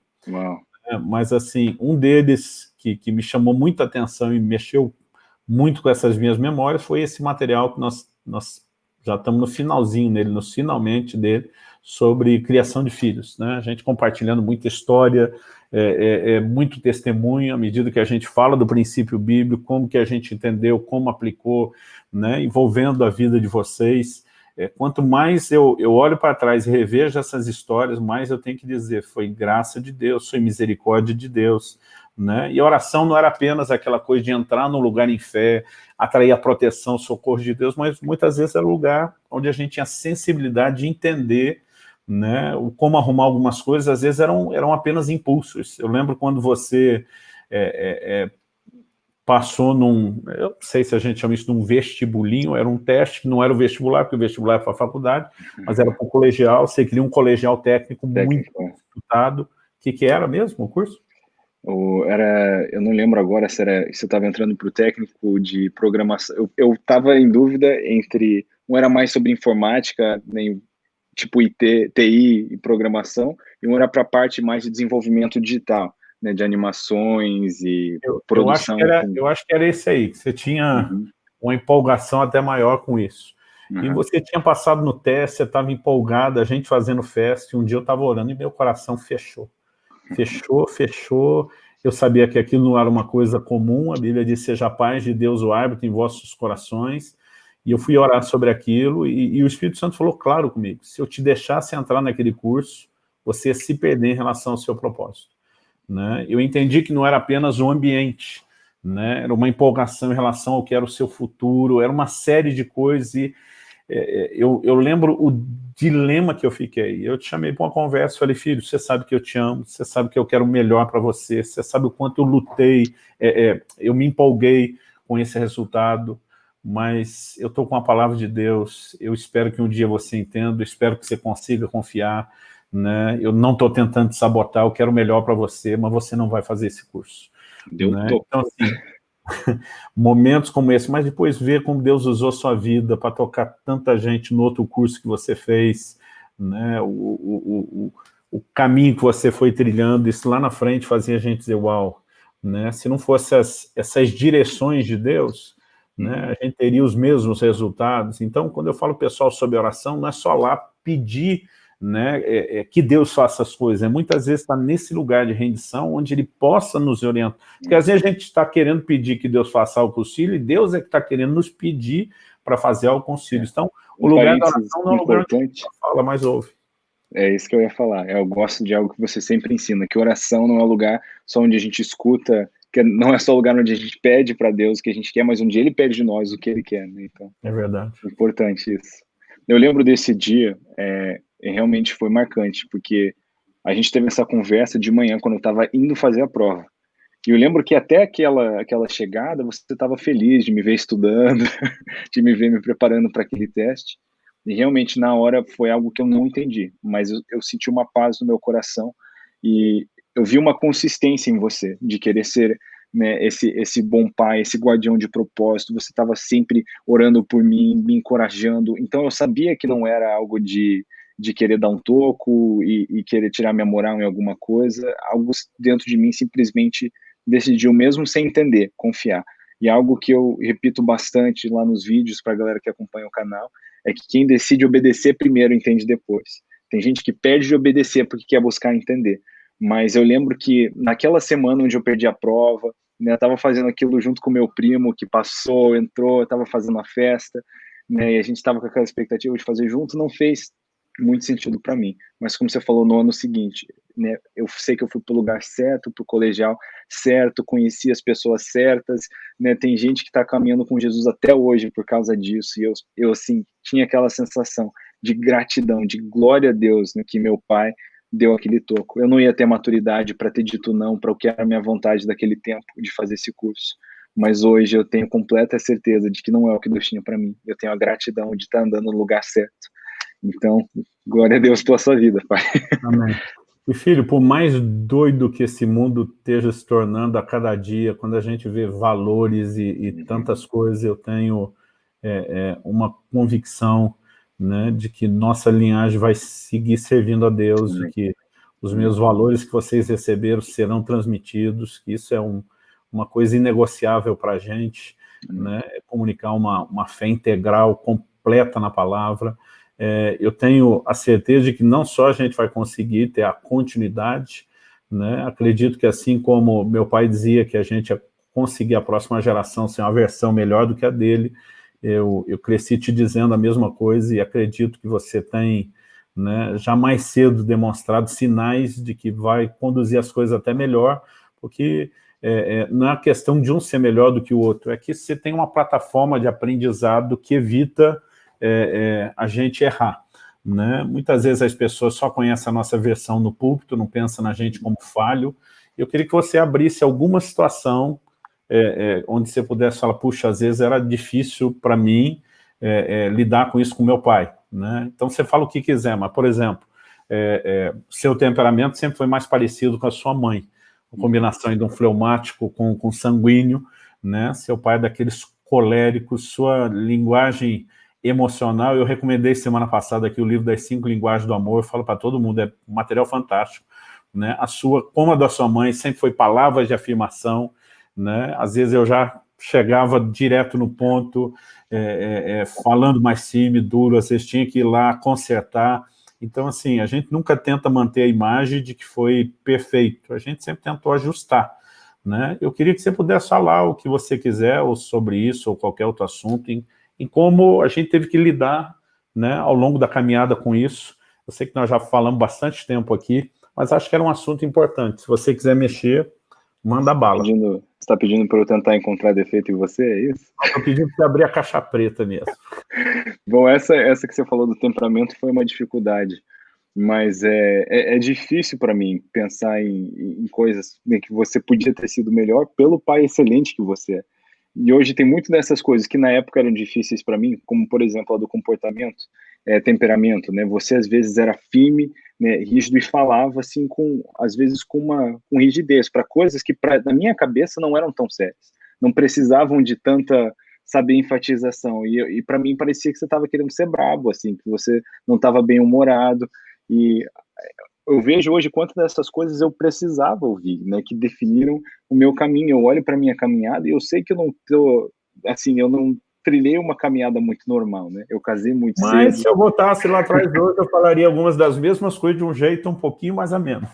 É, mas, assim, um deles que, que me chamou muita atenção e mexeu muito com essas minhas memórias foi esse material que nós, nós já estamos no finalzinho dele, no finalmente dele, sobre criação de filhos. Né? A gente compartilhando muita história, é, é, é, muito testemunho, à medida que a gente fala do princípio bíblico, como que a gente entendeu, como aplicou, né? envolvendo a vida de vocês. É, quanto mais eu, eu olho para trás e revejo essas histórias, mais eu tenho que dizer, foi graça de Deus, foi misericórdia de Deus. Né? E a oração não era apenas aquela coisa de entrar num lugar em fé, atrair a proteção, o socorro de Deus, mas muitas vezes era um lugar onde a gente tinha sensibilidade de entender né, o como arrumar algumas coisas, às vezes eram, eram apenas impulsos. Eu lembro quando você é, é, é, passou num, eu não sei se a gente chama isso de um vestibulinho, era um teste não era o vestibular, porque o vestibular é para a faculdade, mas era para o colegial, você queria um colegial técnico, técnico. muito disputado. O que, que era mesmo o curso? O, era, eu não lembro agora se, era, se eu estava entrando para o técnico de programação. Eu estava em dúvida entre um era mais sobre informática, nem tipo IT, TI e programação, e um era para a parte mais de desenvolvimento digital, né, de animações e eu, produção. Eu acho, era, eu acho, que era, esse aí, que você tinha uhum. uma empolgação até maior com isso. Uhum. E você tinha passado no teste, você estava empolgado, a gente fazendo festa, e um dia eu estava orando e meu coração fechou. Fechou, fechou, eu sabia que aquilo não era uma coisa comum, a Bíblia diz, seja a paz de Deus o árbitro em vossos corações, e eu fui orar sobre aquilo, e, e, o Espírito Santo falou claro comigo, se eu te deixasse entrar naquele curso, você ia se perder em relação ao seu propósito. Né? Eu entendi que não era apenas o ambiente, né? era uma empolgação em relação ao que era o seu futuro, era uma série de coisas, e é, é eu, eu lembro o dilema que eu fiquei. Eu te chamei para uma conversa, falei, filho, você sabe que eu te amo, você sabe que eu quero o melhor para você, você sabe o quanto eu lutei, é, é, eu me empolguei com esse resultado, mas eu estou com a palavra de Deus, eu espero que um dia você entenda, espero que você consiga confiar, né? eu não estou tentando te sabotar, eu quero o melhor para você, mas você não vai fazer esse curso. Deu né? Então, assim, momentos como esse, mas depois ver como Deus usou sua vida para tocar tanta gente no outro curso que você fez, né? o, o, o, o caminho que você foi trilhando, isso lá na frente fazia a gente dizer, uau, né? se não fosse as, essas direções de Deus, né, a gente teria os mesmos resultados. Então, quando eu falo pessoal sobre oração, não é só lá pedir né, é, é, que Deus faça as coisas, é muitas vezes está nesse lugar de rendição, onde Ele possa nos orientar. Porque às vezes a gente está querendo pedir que Deus faça algo filhos, e Deus é que está querendo nos pedir para fazer algo filhos. Então, o lugar da oração não é o lugar onde a gente fala, mas ouve. É isso que eu ia falar. Eu gosto de algo que você sempre ensina, que oração não é lugar só onde a gente escuta que não é só lugar onde a gente pede para Deus o que a gente quer, mas onde Ele pede de nós o que Ele quer. Né? Então, é verdade. É importante isso. Eu lembro desse dia, é, realmente foi marcante, porque a gente teve essa conversa de manhã quando eu estava indo fazer a prova. E eu lembro que até aquela, aquela chegada você estava feliz de me ver estudando, de me ver me preparando para aquele teste. E realmente na hora foi algo que eu não entendi, mas eu, eu senti uma paz no meu coração e eu vi uma consistência em você, de querer ser né, esse, esse bom pai, esse guardião de propósito, você estava sempre orando por mim, me encorajando, então eu sabia que não era algo de, de querer dar um toco e, e querer tirar minha moral em alguma coisa, algo dentro de mim simplesmente decidiu, mesmo sem entender, confiar. E algo que eu repito bastante lá nos vídeos para a galera que acompanha o canal, é que quem decide obedecer primeiro entende depois. Tem gente que pede de obedecer porque quer buscar entender. Mas eu lembro que naquela semana onde eu perdi a prova, né, eu estava fazendo aquilo junto com meu primo que passou, entrou, estava fazendo a festa, né, e a gente estava com aquela expectativa de fazer junto, não fez muito sentido para mim. Mas como você falou no ano seguinte, né, eu sei que eu fui para o lugar certo, para o colegial certo, conheci as pessoas certas, né, tem gente que está caminhando com Jesus até hoje por causa disso, e eu, eu assim, tinha aquela sensação de gratidão, de glória a Deus, né, que meu pai deu aquele toco. Eu não ia ter maturidade para ter dito não para o que era a minha vontade daquele tempo de fazer esse curso. mas hoje eu tenho completa certeza de que não é o que Deus tinha para mim. Eu tenho a gratidão de estar andando no lugar certo. Então, glória a Deus pela sua vida, Pai. Amém. E filho, por mais doido que esse mundo esteja se tornando a cada dia, quando a gente vê valores e, e tantas coisas, eu tenho é, é, uma convicção né, de que nossa linhagem vai seguir servindo a Deus, de que os meus valores que vocês receberam serão transmitidos, que isso é um, uma coisa inegociável para a gente, né, é comunicar uma, uma fé integral, completa na palavra. É, eu tenho a certeza de que não só a gente vai conseguir ter a continuidade, né, acredito que assim como meu pai dizia que a gente ia conseguir a próxima geração ser uma versão melhor do que a dele, eu, eu cresci te dizendo a mesma coisa e acredito que você tem né, já mais cedo demonstrado sinais de que vai conduzir as coisas até melhor, porque é, é, não é questão de um ser melhor do que o outro, é que você tem uma plataforma de aprendizado que evita é, é a gente errar. Né? Muitas vezes as pessoas só conhecem a nossa versão no púlpito, não pensam na gente como falho. Eu queria que você abrisse alguma situação é, é, onde você pudesse falar, puxa, às vezes era difícil para mim é, é, lidar com isso com meu pai. Né? Então você fala o que quiser, mas, por exemplo, seu temperamento sempre foi mais parecido com a sua mãe, a combinação de um fleumático com, com sanguíneo, né? seu pai é daqueles coléricos, sua linguagem emocional, eu recomendei semana passada aqui o livro das cinco linguagens do amor, falo para todo mundo, é um material fantástico, né? a sua, como a da sua mãe, sempre foi palavras de afirmação, né? Às vezes eu já chegava direto no ponto, é, é, é, falando mais firme, duro, às vezes tinha que ir lá consertar. Então, assim, a gente nunca tenta manter a imagem de que foi perfeito, a gente sempre tentou ajustar. Né? Eu queria que você pudesse falar o que você quiser, ou sobre isso, ou qualquer outro assunto, em como a gente teve que lidar né, ao longo da caminhada com isso. Eu sei que nós já falamos bastante tempo aqui, mas acho que era um assunto importante. Se você quiser mexer, manda bala. Pedindo, você está pedindo para eu tentar encontrar defeito em você, é isso? Estou pedindo para abrir a caixa preta mesmo. Bom, essa, essa que você falou do temperamento foi uma dificuldade, mas é, é, é difícil para mim pensar em, em coisas em que você podia ter sido melhor pelo pai excelente que você é. E hoje tem muito dessas coisas que na época eram difíceis para mim, como por exemplo a do comportamento, é, temperamento, né? Você às vezes era firme, né, rígido e falava assim com, às vezes com uma com rigidez para coisas que pra, na minha cabeça não eram tão sérias, não precisavam de tanta saber enfatização. E, e para mim parecia que você estava querendo ser brabo, assim, que você não estava bem humorado e eu vejo hoje quantas dessas coisas eu precisava ouvir, né, que definiram o meu caminho. Eu olho para minha caminhada e eu sei que eu não tô, assim, eu não trilhei uma caminhada muito normal, né? Eu casei muito Mas cedo. se eu voltasse lá atrás hoje, eu falaria algumas das mesmas coisas de um jeito um pouquinho mais ameno.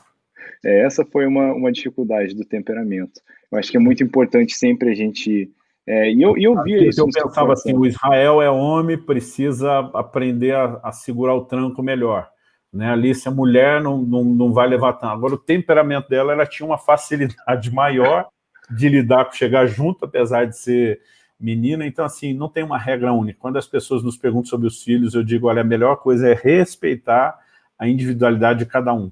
É, essa foi uma, uma dificuldade do temperamento. Eu acho que é muito importante sempre a gente... É, e eu, e eu via isso. Eu pensava assim, o Israel é homem, precisa aprender a, a segurar o tranco melhor. Né? Alice, a mulher não, não, não vai levar tanto. Agora, o temperamento dela, ela tinha uma facilidade maior de lidar com chegar junto, apesar de ser menina. Então, assim, não tem uma regra única. Quando as pessoas nos perguntam sobre os filhos, eu digo, olha, a melhor coisa é respeitar a individualidade de cada um.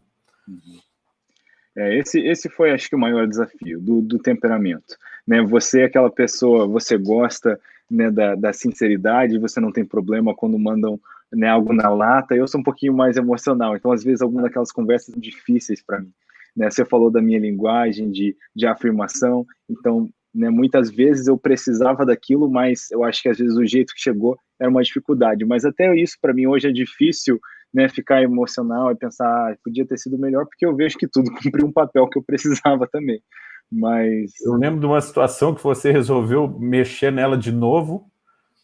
É, esse, esse foi, acho que, o maior desafio do, do temperamento. Né? Você é aquela pessoa, você gosta né, da, da sinceridade, você não tem problema quando mandam né, algo na lata, eu sou um pouquinho mais emocional, então às vezes algumas daquelas conversas difíceis para mim. Né? Você falou da minha linguagem de, de afirmação, então né, muitas vezes eu precisava daquilo, mas eu acho que às vezes o jeito que chegou era uma dificuldade. Mas até isso para mim hoje é difícil né, ficar emocional e pensar, ah, podia ter sido melhor, porque eu vejo que tudo cumpriu um papel que eu precisava também. Mas. Eu lembro de uma situação que você resolveu mexer nela de novo,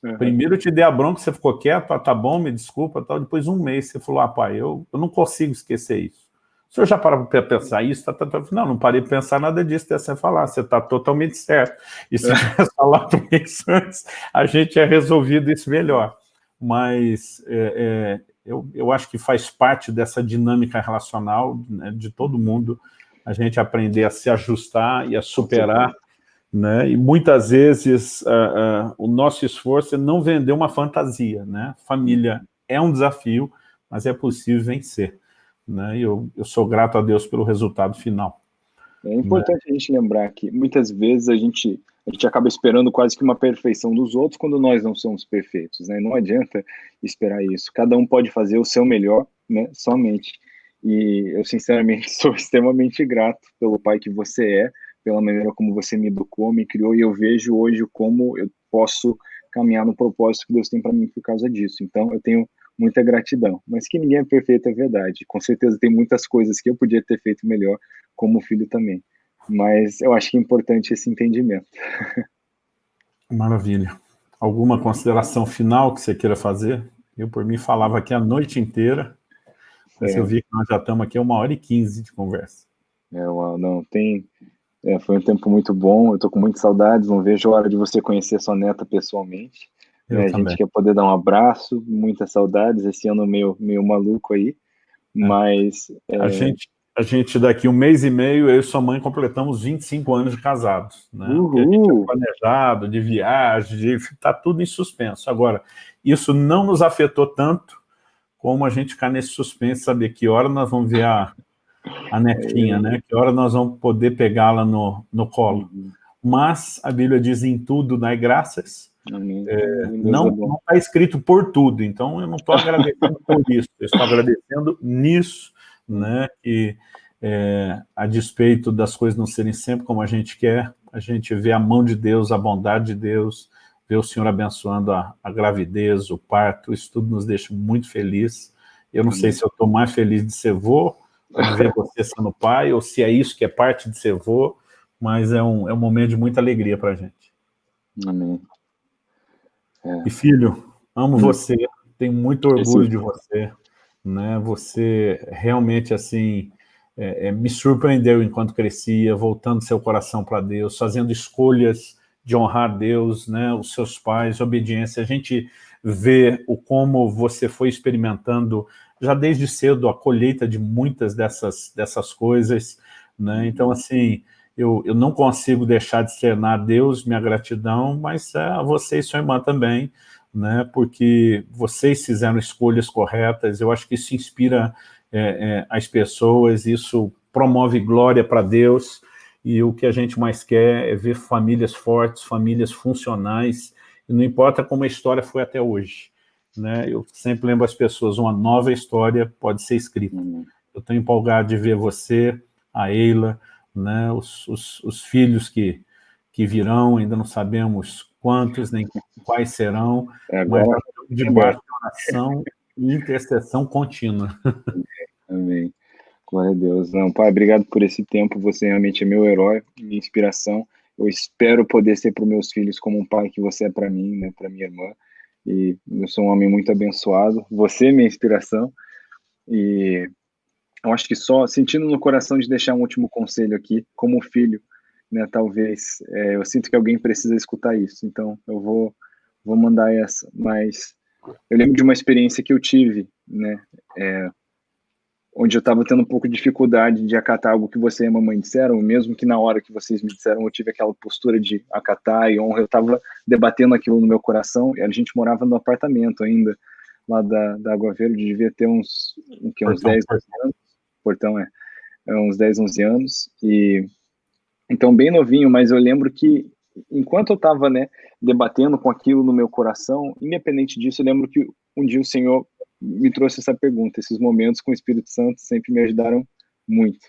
Uhum. Primeiro eu te dei a bronca, você ficou quieto, ah, tá bom, me desculpa, tal. depois um mês você falou, ah, pai, eu, eu não consigo esquecer isso. O senhor já parou para pensar isso? Tá, tá, tá. Não, não parei de pensar nada disso, até você falar, você está totalmente certo. E se é. tivesse falado um mês antes, a gente tinha resolvido isso melhor. Mas é, é, eu, eu acho que faz parte dessa dinâmica relacional né, de todo mundo, a gente aprender a se ajustar e a superar né? E muitas vezes uh, uh, o nosso esforço é não vender uma fantasia. Né? Família é um desafio, mas é possível vencer. Né? E eu, eu sou grato a Deus pelo resultado final. É importante né? a gente lembrar que muitas vezes a gente a gente acaba esperando quase que uma perfeição dos outros quando nós não somos perfeitos, né? Não adianta esperar isso. Cada um pode fazer o seu melhor, né? Somente. E eu, sinceramente, sou extremamente grato pelo pai que você é, pela maneira como você me educou, me criou, e eu vejo hoje como eu posso caminhar no propósito que Deus tem para mim por causa disso. Então, eu tenho muita gratidão. Mas que ninguém é perfeito é verdade. Com certeza tem muitas coisas que eu podia ter feito melhor, como filho também. Mas eu acho que é importante esse entendimento. Maravilha. Alguma consideração final que você queira fazer? Eu, por mim, falava aqui a noite inteira, mas é. eu vi que nós já estamos aqui uma hora e quinze de conversa. É, não, tem... É, foi um tempo muito bom, eu estou com muitas saudades, não vejo a hora de você conhecer sua neta pessoalmente. É, a gente quer poder dar um abraço, muitas saudades, esse ano meio, meio maluco aí, é. mas... A gente a gente, daqui um mês e meio, eu e sua mãe completamos 25 anos de casados, né? Uhul. A gente é planejado, de viagem, de... tá tudo em suspenso. Agora, isso não nos afetou tanto como a gente ficar nesse suspense, saber que hora nós vamos ver a, a netinha, né? Que hora nós vamos poder pegá-la no, no colo. Uhum. Mas a Bíblia diz em tudo, dai graças. É, não está escrito por tudo, então eu não estou agradecendo por isso, eu estou agradecendo nisso, né, que é, a despeito das coisas não serem sempre como a gente quer, a gente vê a mão de Deus, a bondade de Deus, vê o Senhor abençoando a, a gravidez, o parto, isso tudo nos deixa muito feliz. Eu não Amém. sei se eu estou mais feliz de ser vô, ver você sendo pai, ou se é isso que é parte de ser vô, mas é um, é um momento de muita alegria para a gente. Amém. É. E filho, amo hum. você, tenho muito orgulho Esse... de você, né? Você realmente, assim, é, é, me surpreendeu enquanto crescia, voltando seu coração para Deus, fazendo escolhas de honrar Deus, né? Os seus pais, obediência. A gente vê o como você foi experimentando já desde cedo a colheita de muitas dessas, dessas coisas, né? Então, assim, eu, eu não consigo deixar de externar a Deus minha gratidão, mas é, a você e sua irmã também, né, porque vocês fizeram escolhas corretas, eu acho que isso inspira é, é, as pessoas, isso promove glória para Deus, e o que a gente mais quer é ver famílias fortes, famílias funcionais, e não importa como a história foi até hoje. Né? Eu sempre lembro as pessoas, uma nova história pode ser escrita. Uhum. Eu estou empolgado de ver você, a Eila, né? os, os, os filhos que, que virão, ainda não sabemos quantos, nem quais serão, é agora, mas debaixo de oração e intercessão contínua. Amém. Glória a Deus. Não, pai, obrigado por esse tempo. Você realmente é meu herói, minha inspiração. Eu espero poder ser para os meus filhos como um pai que você é para mim, né, para minha irmã. E eu sou um homem muito abençoado. Você é minha inspiração. E eu acho que só sentindo no coração de deixar um último conselho aqui, como filho, né? Talvez é, eu sinto que alguém precisa escutar isso, então eu vou vou mandar essa. Mas eu lembro de uma experiência que eu tive, né? É, onde eu estava tendo um pouco de dificuldade de acatar algo que você e a mamãe disseram, mesmo que na hora que vocês me disseram eu tive aquela postura de acatar e honra, eu estava debatendo aquilo no meu coração, e a gente morava no apartamento ainda, lá da, da Água Verde, devia ter uns, que, uns portão, 10 anos, portão é, é, uns 10, 11 anos, e então, bem novinho, mas eu lembro que enquanto eu estava né, debatendo com aquilo no meu coração, independente disso, eu lembro que um dia o Senhor me trouxe essa pergunta. Esses momentos com o Espírito Santo sempre me ajudaram muito.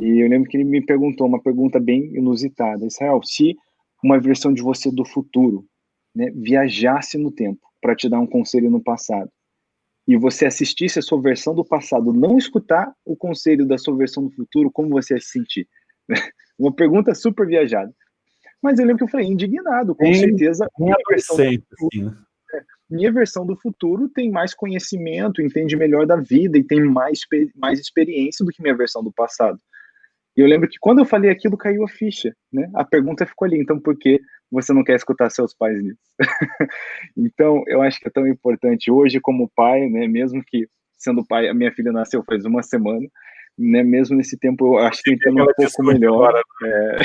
E eu lembro que ele me perguntou uma pergunta bem inusitada: Israel, se uma versão de você do futuro né, viajasse no tempo para te dar um conselho no passado, e você assistisse a sua versão do passado, não escutar o conselho da sua versão do futuro, como você ia se sentir? Uma pergunta super viajada. Mas eu lembro que eu falei, indignado, com certeza. Minha versão, futuro, assim, né? Minha versão do futuro tem mais conhecimento, entende melhor da vida e tem mais, mais experiência do que minha versão do passado. E eu lembro que quando eu falei aquilo, caiu a ficha, né? A pergunta ficou ali, então por que você não quer escutar seus pais nisso? então, eu acho que é tão importante hoje como pai, né, mesmo que sendo pai, a minha filha nasceu faz uma semana, né, mesmo nesse tempo, eu acho que entendo um pouco melhor. É,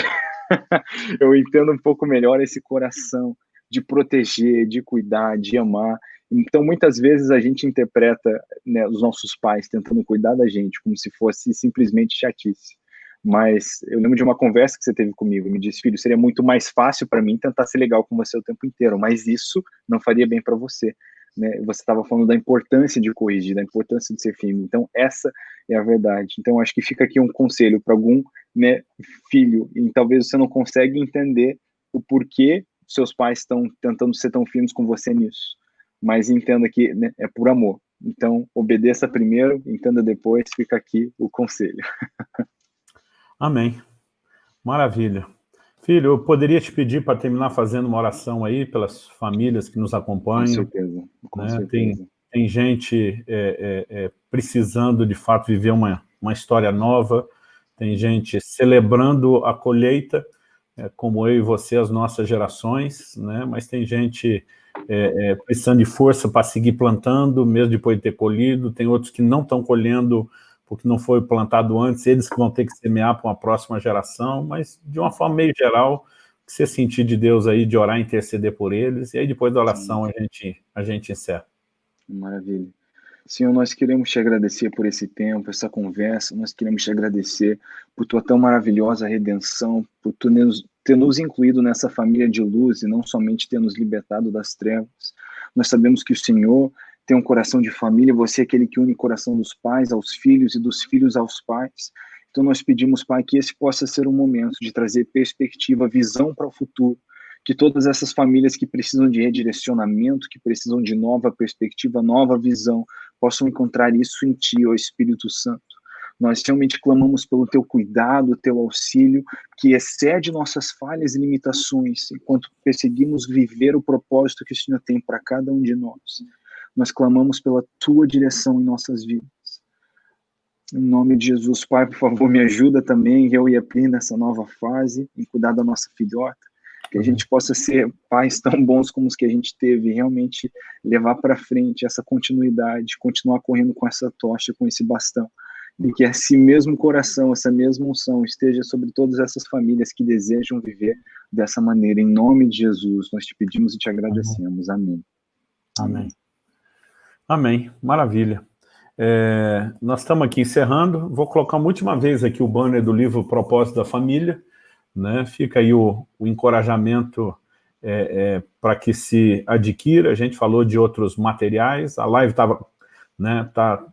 eu entendo um pouco melhor esse coração de proteger, de cuidar, de amar. Então, muitas vezes a gente interpreta né, os nossos pais tentando cuidar da gente como se fosse simplesmente chatice. Mas eu lembro de uma conversa que você teve comigo, me disse, filho, seria muito mais fácil para mim tentar ser legal com você o tempo inteiro, mas isso não faria bem para você. Né? Você estava falando da importância de corrigir, da importância de ser firme. Então, essa é a verdade. Então, acho que fica aqui um conselho para algum né, filho, e talvez você não consegue entender o porquê seus pais estão tentando ser tão firmes com você nisso. Mas entenda que né, é por amor. Então, obedeça primeiro, entenda depois, fica aqui o conselho. Amém. Maravilha. Filho, eu poderia te pedir para terminar fazendo uma oração aí pelas famílias que nos acompanham. Com certeza. Com né? certeza. Tem, tem gente é, é, é, precisando, de fato, viver uma, uma história nova, tem gente celebrando a colheita, é, como eu e você, as nossas gerações, né? mas tem gente é, é, precisando de força para seguir plantando, mesmo depois de ter colhido, tem outros que não estão colhendo porque não foi plantado antes, eles que vão ter que semear para uma próxima geração, mas de uma forma meio geral, que você sentir de Deus aí, de orar e interceder por eles, e aí depois da oração a gente, a gente encerra. Maravilha. Senhor, nós queremos te agradecer por esse tempo, essa conversa, nós queremos te agradecer por tua tão maravilhosa redenção, por tu ter nos incluído nessa família de luz e não somente ter nos libertado das trevas. Nós sabemos que o Senhor tem um coração de família, você é aquele que une o coração dos pais aos filhos e dos filhos aos pais. Então nós pedimos, Pai, que esse possa ser um momento de trazer perspectiva, visão para o futuro, que todas essas famílias que precisam de redirecionamento, que precisam de nova perspectiva, nova visão, possam encontrar isso em Ti, ó Espírito Santo. Nós realmente clamamos pelo Teu cuidado, Teu auxílio, que excede nossas falhas e limitações, enquanto perseguimos viver o propósito que o Senhor tem para cada um de nós. Nós clamamos pela tua direção em nossas vidas. Em nome de Jesus, Pai, por favor, me ajuda também, eu e a Pri, nessa nova fase, em cuidar da nossa filhota, que a gente possa ser pais tão bons como os que a gente teve, realmente levar para frente essa continuidade, continuar correndo com essa tocha, com esse bastão, e que esse mesmo coração, essa mesma unção esteja sobre todas essas famílias que desejam viver dessa maneira. Em nome de Jesus, nós te pedimos e te agradecemos. Amém. Amém. Amém, maravilha. É, nós estamos aqui encerrando, vou colocar uma última vez aqui o banner do livro Propósito da Família, né? fica aí o, o encorajamento é, é, para que se adquira, a gente falou de outros materiais, a live estava né, tá,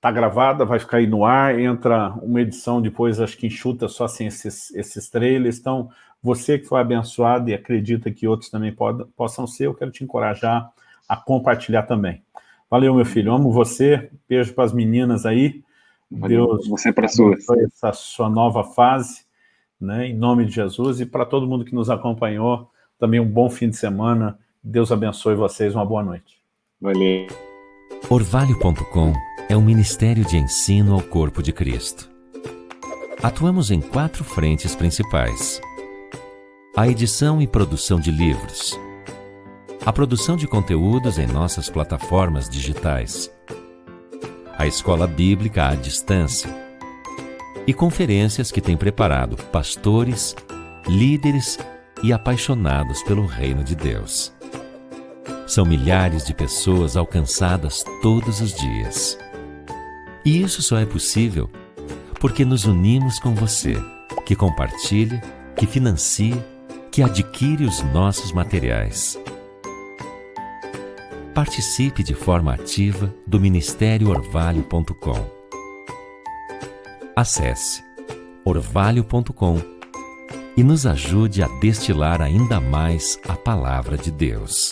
tá gravada, vai ficar aí no ar, entra uma edição depois, acho que enxuta só assim esses, esses trailers, então você que foi abençoado e acredita que outros também pod, possam ser, eu quero te encorajar a compartilhar também. Valeu, meu filho. Amo você. Beijo para as meninas aí. Valeu, Deus você para sua essa sua nova fase, né? Em nome de Jesus e para todo mundo que nos acompanhou, também um bom fim de semana. Deus abençoe vocês. Uma boa noite. Valeu. Orvalho.com é um ministério de ensino ao corpo de Cristo. Atuamos em quatro frentes principais: a edição e produção de livros a produção de conteúdos em nossas plataformas digitais, a escola bíblica à distância e conferências que tem preparado pastores, líderes e apaixonados pelo reino de Deus. São milhares de pessoas alcançadas todos os dias. E isso só é possível porque nos unimos com você, que compartilha, que financia, que adquire os nossos materiais. Participe de forma ativa do Ministério Orvalho.com. Acesse orvalho.com e nos ajude a destilar ainda mais a palavra de Deus.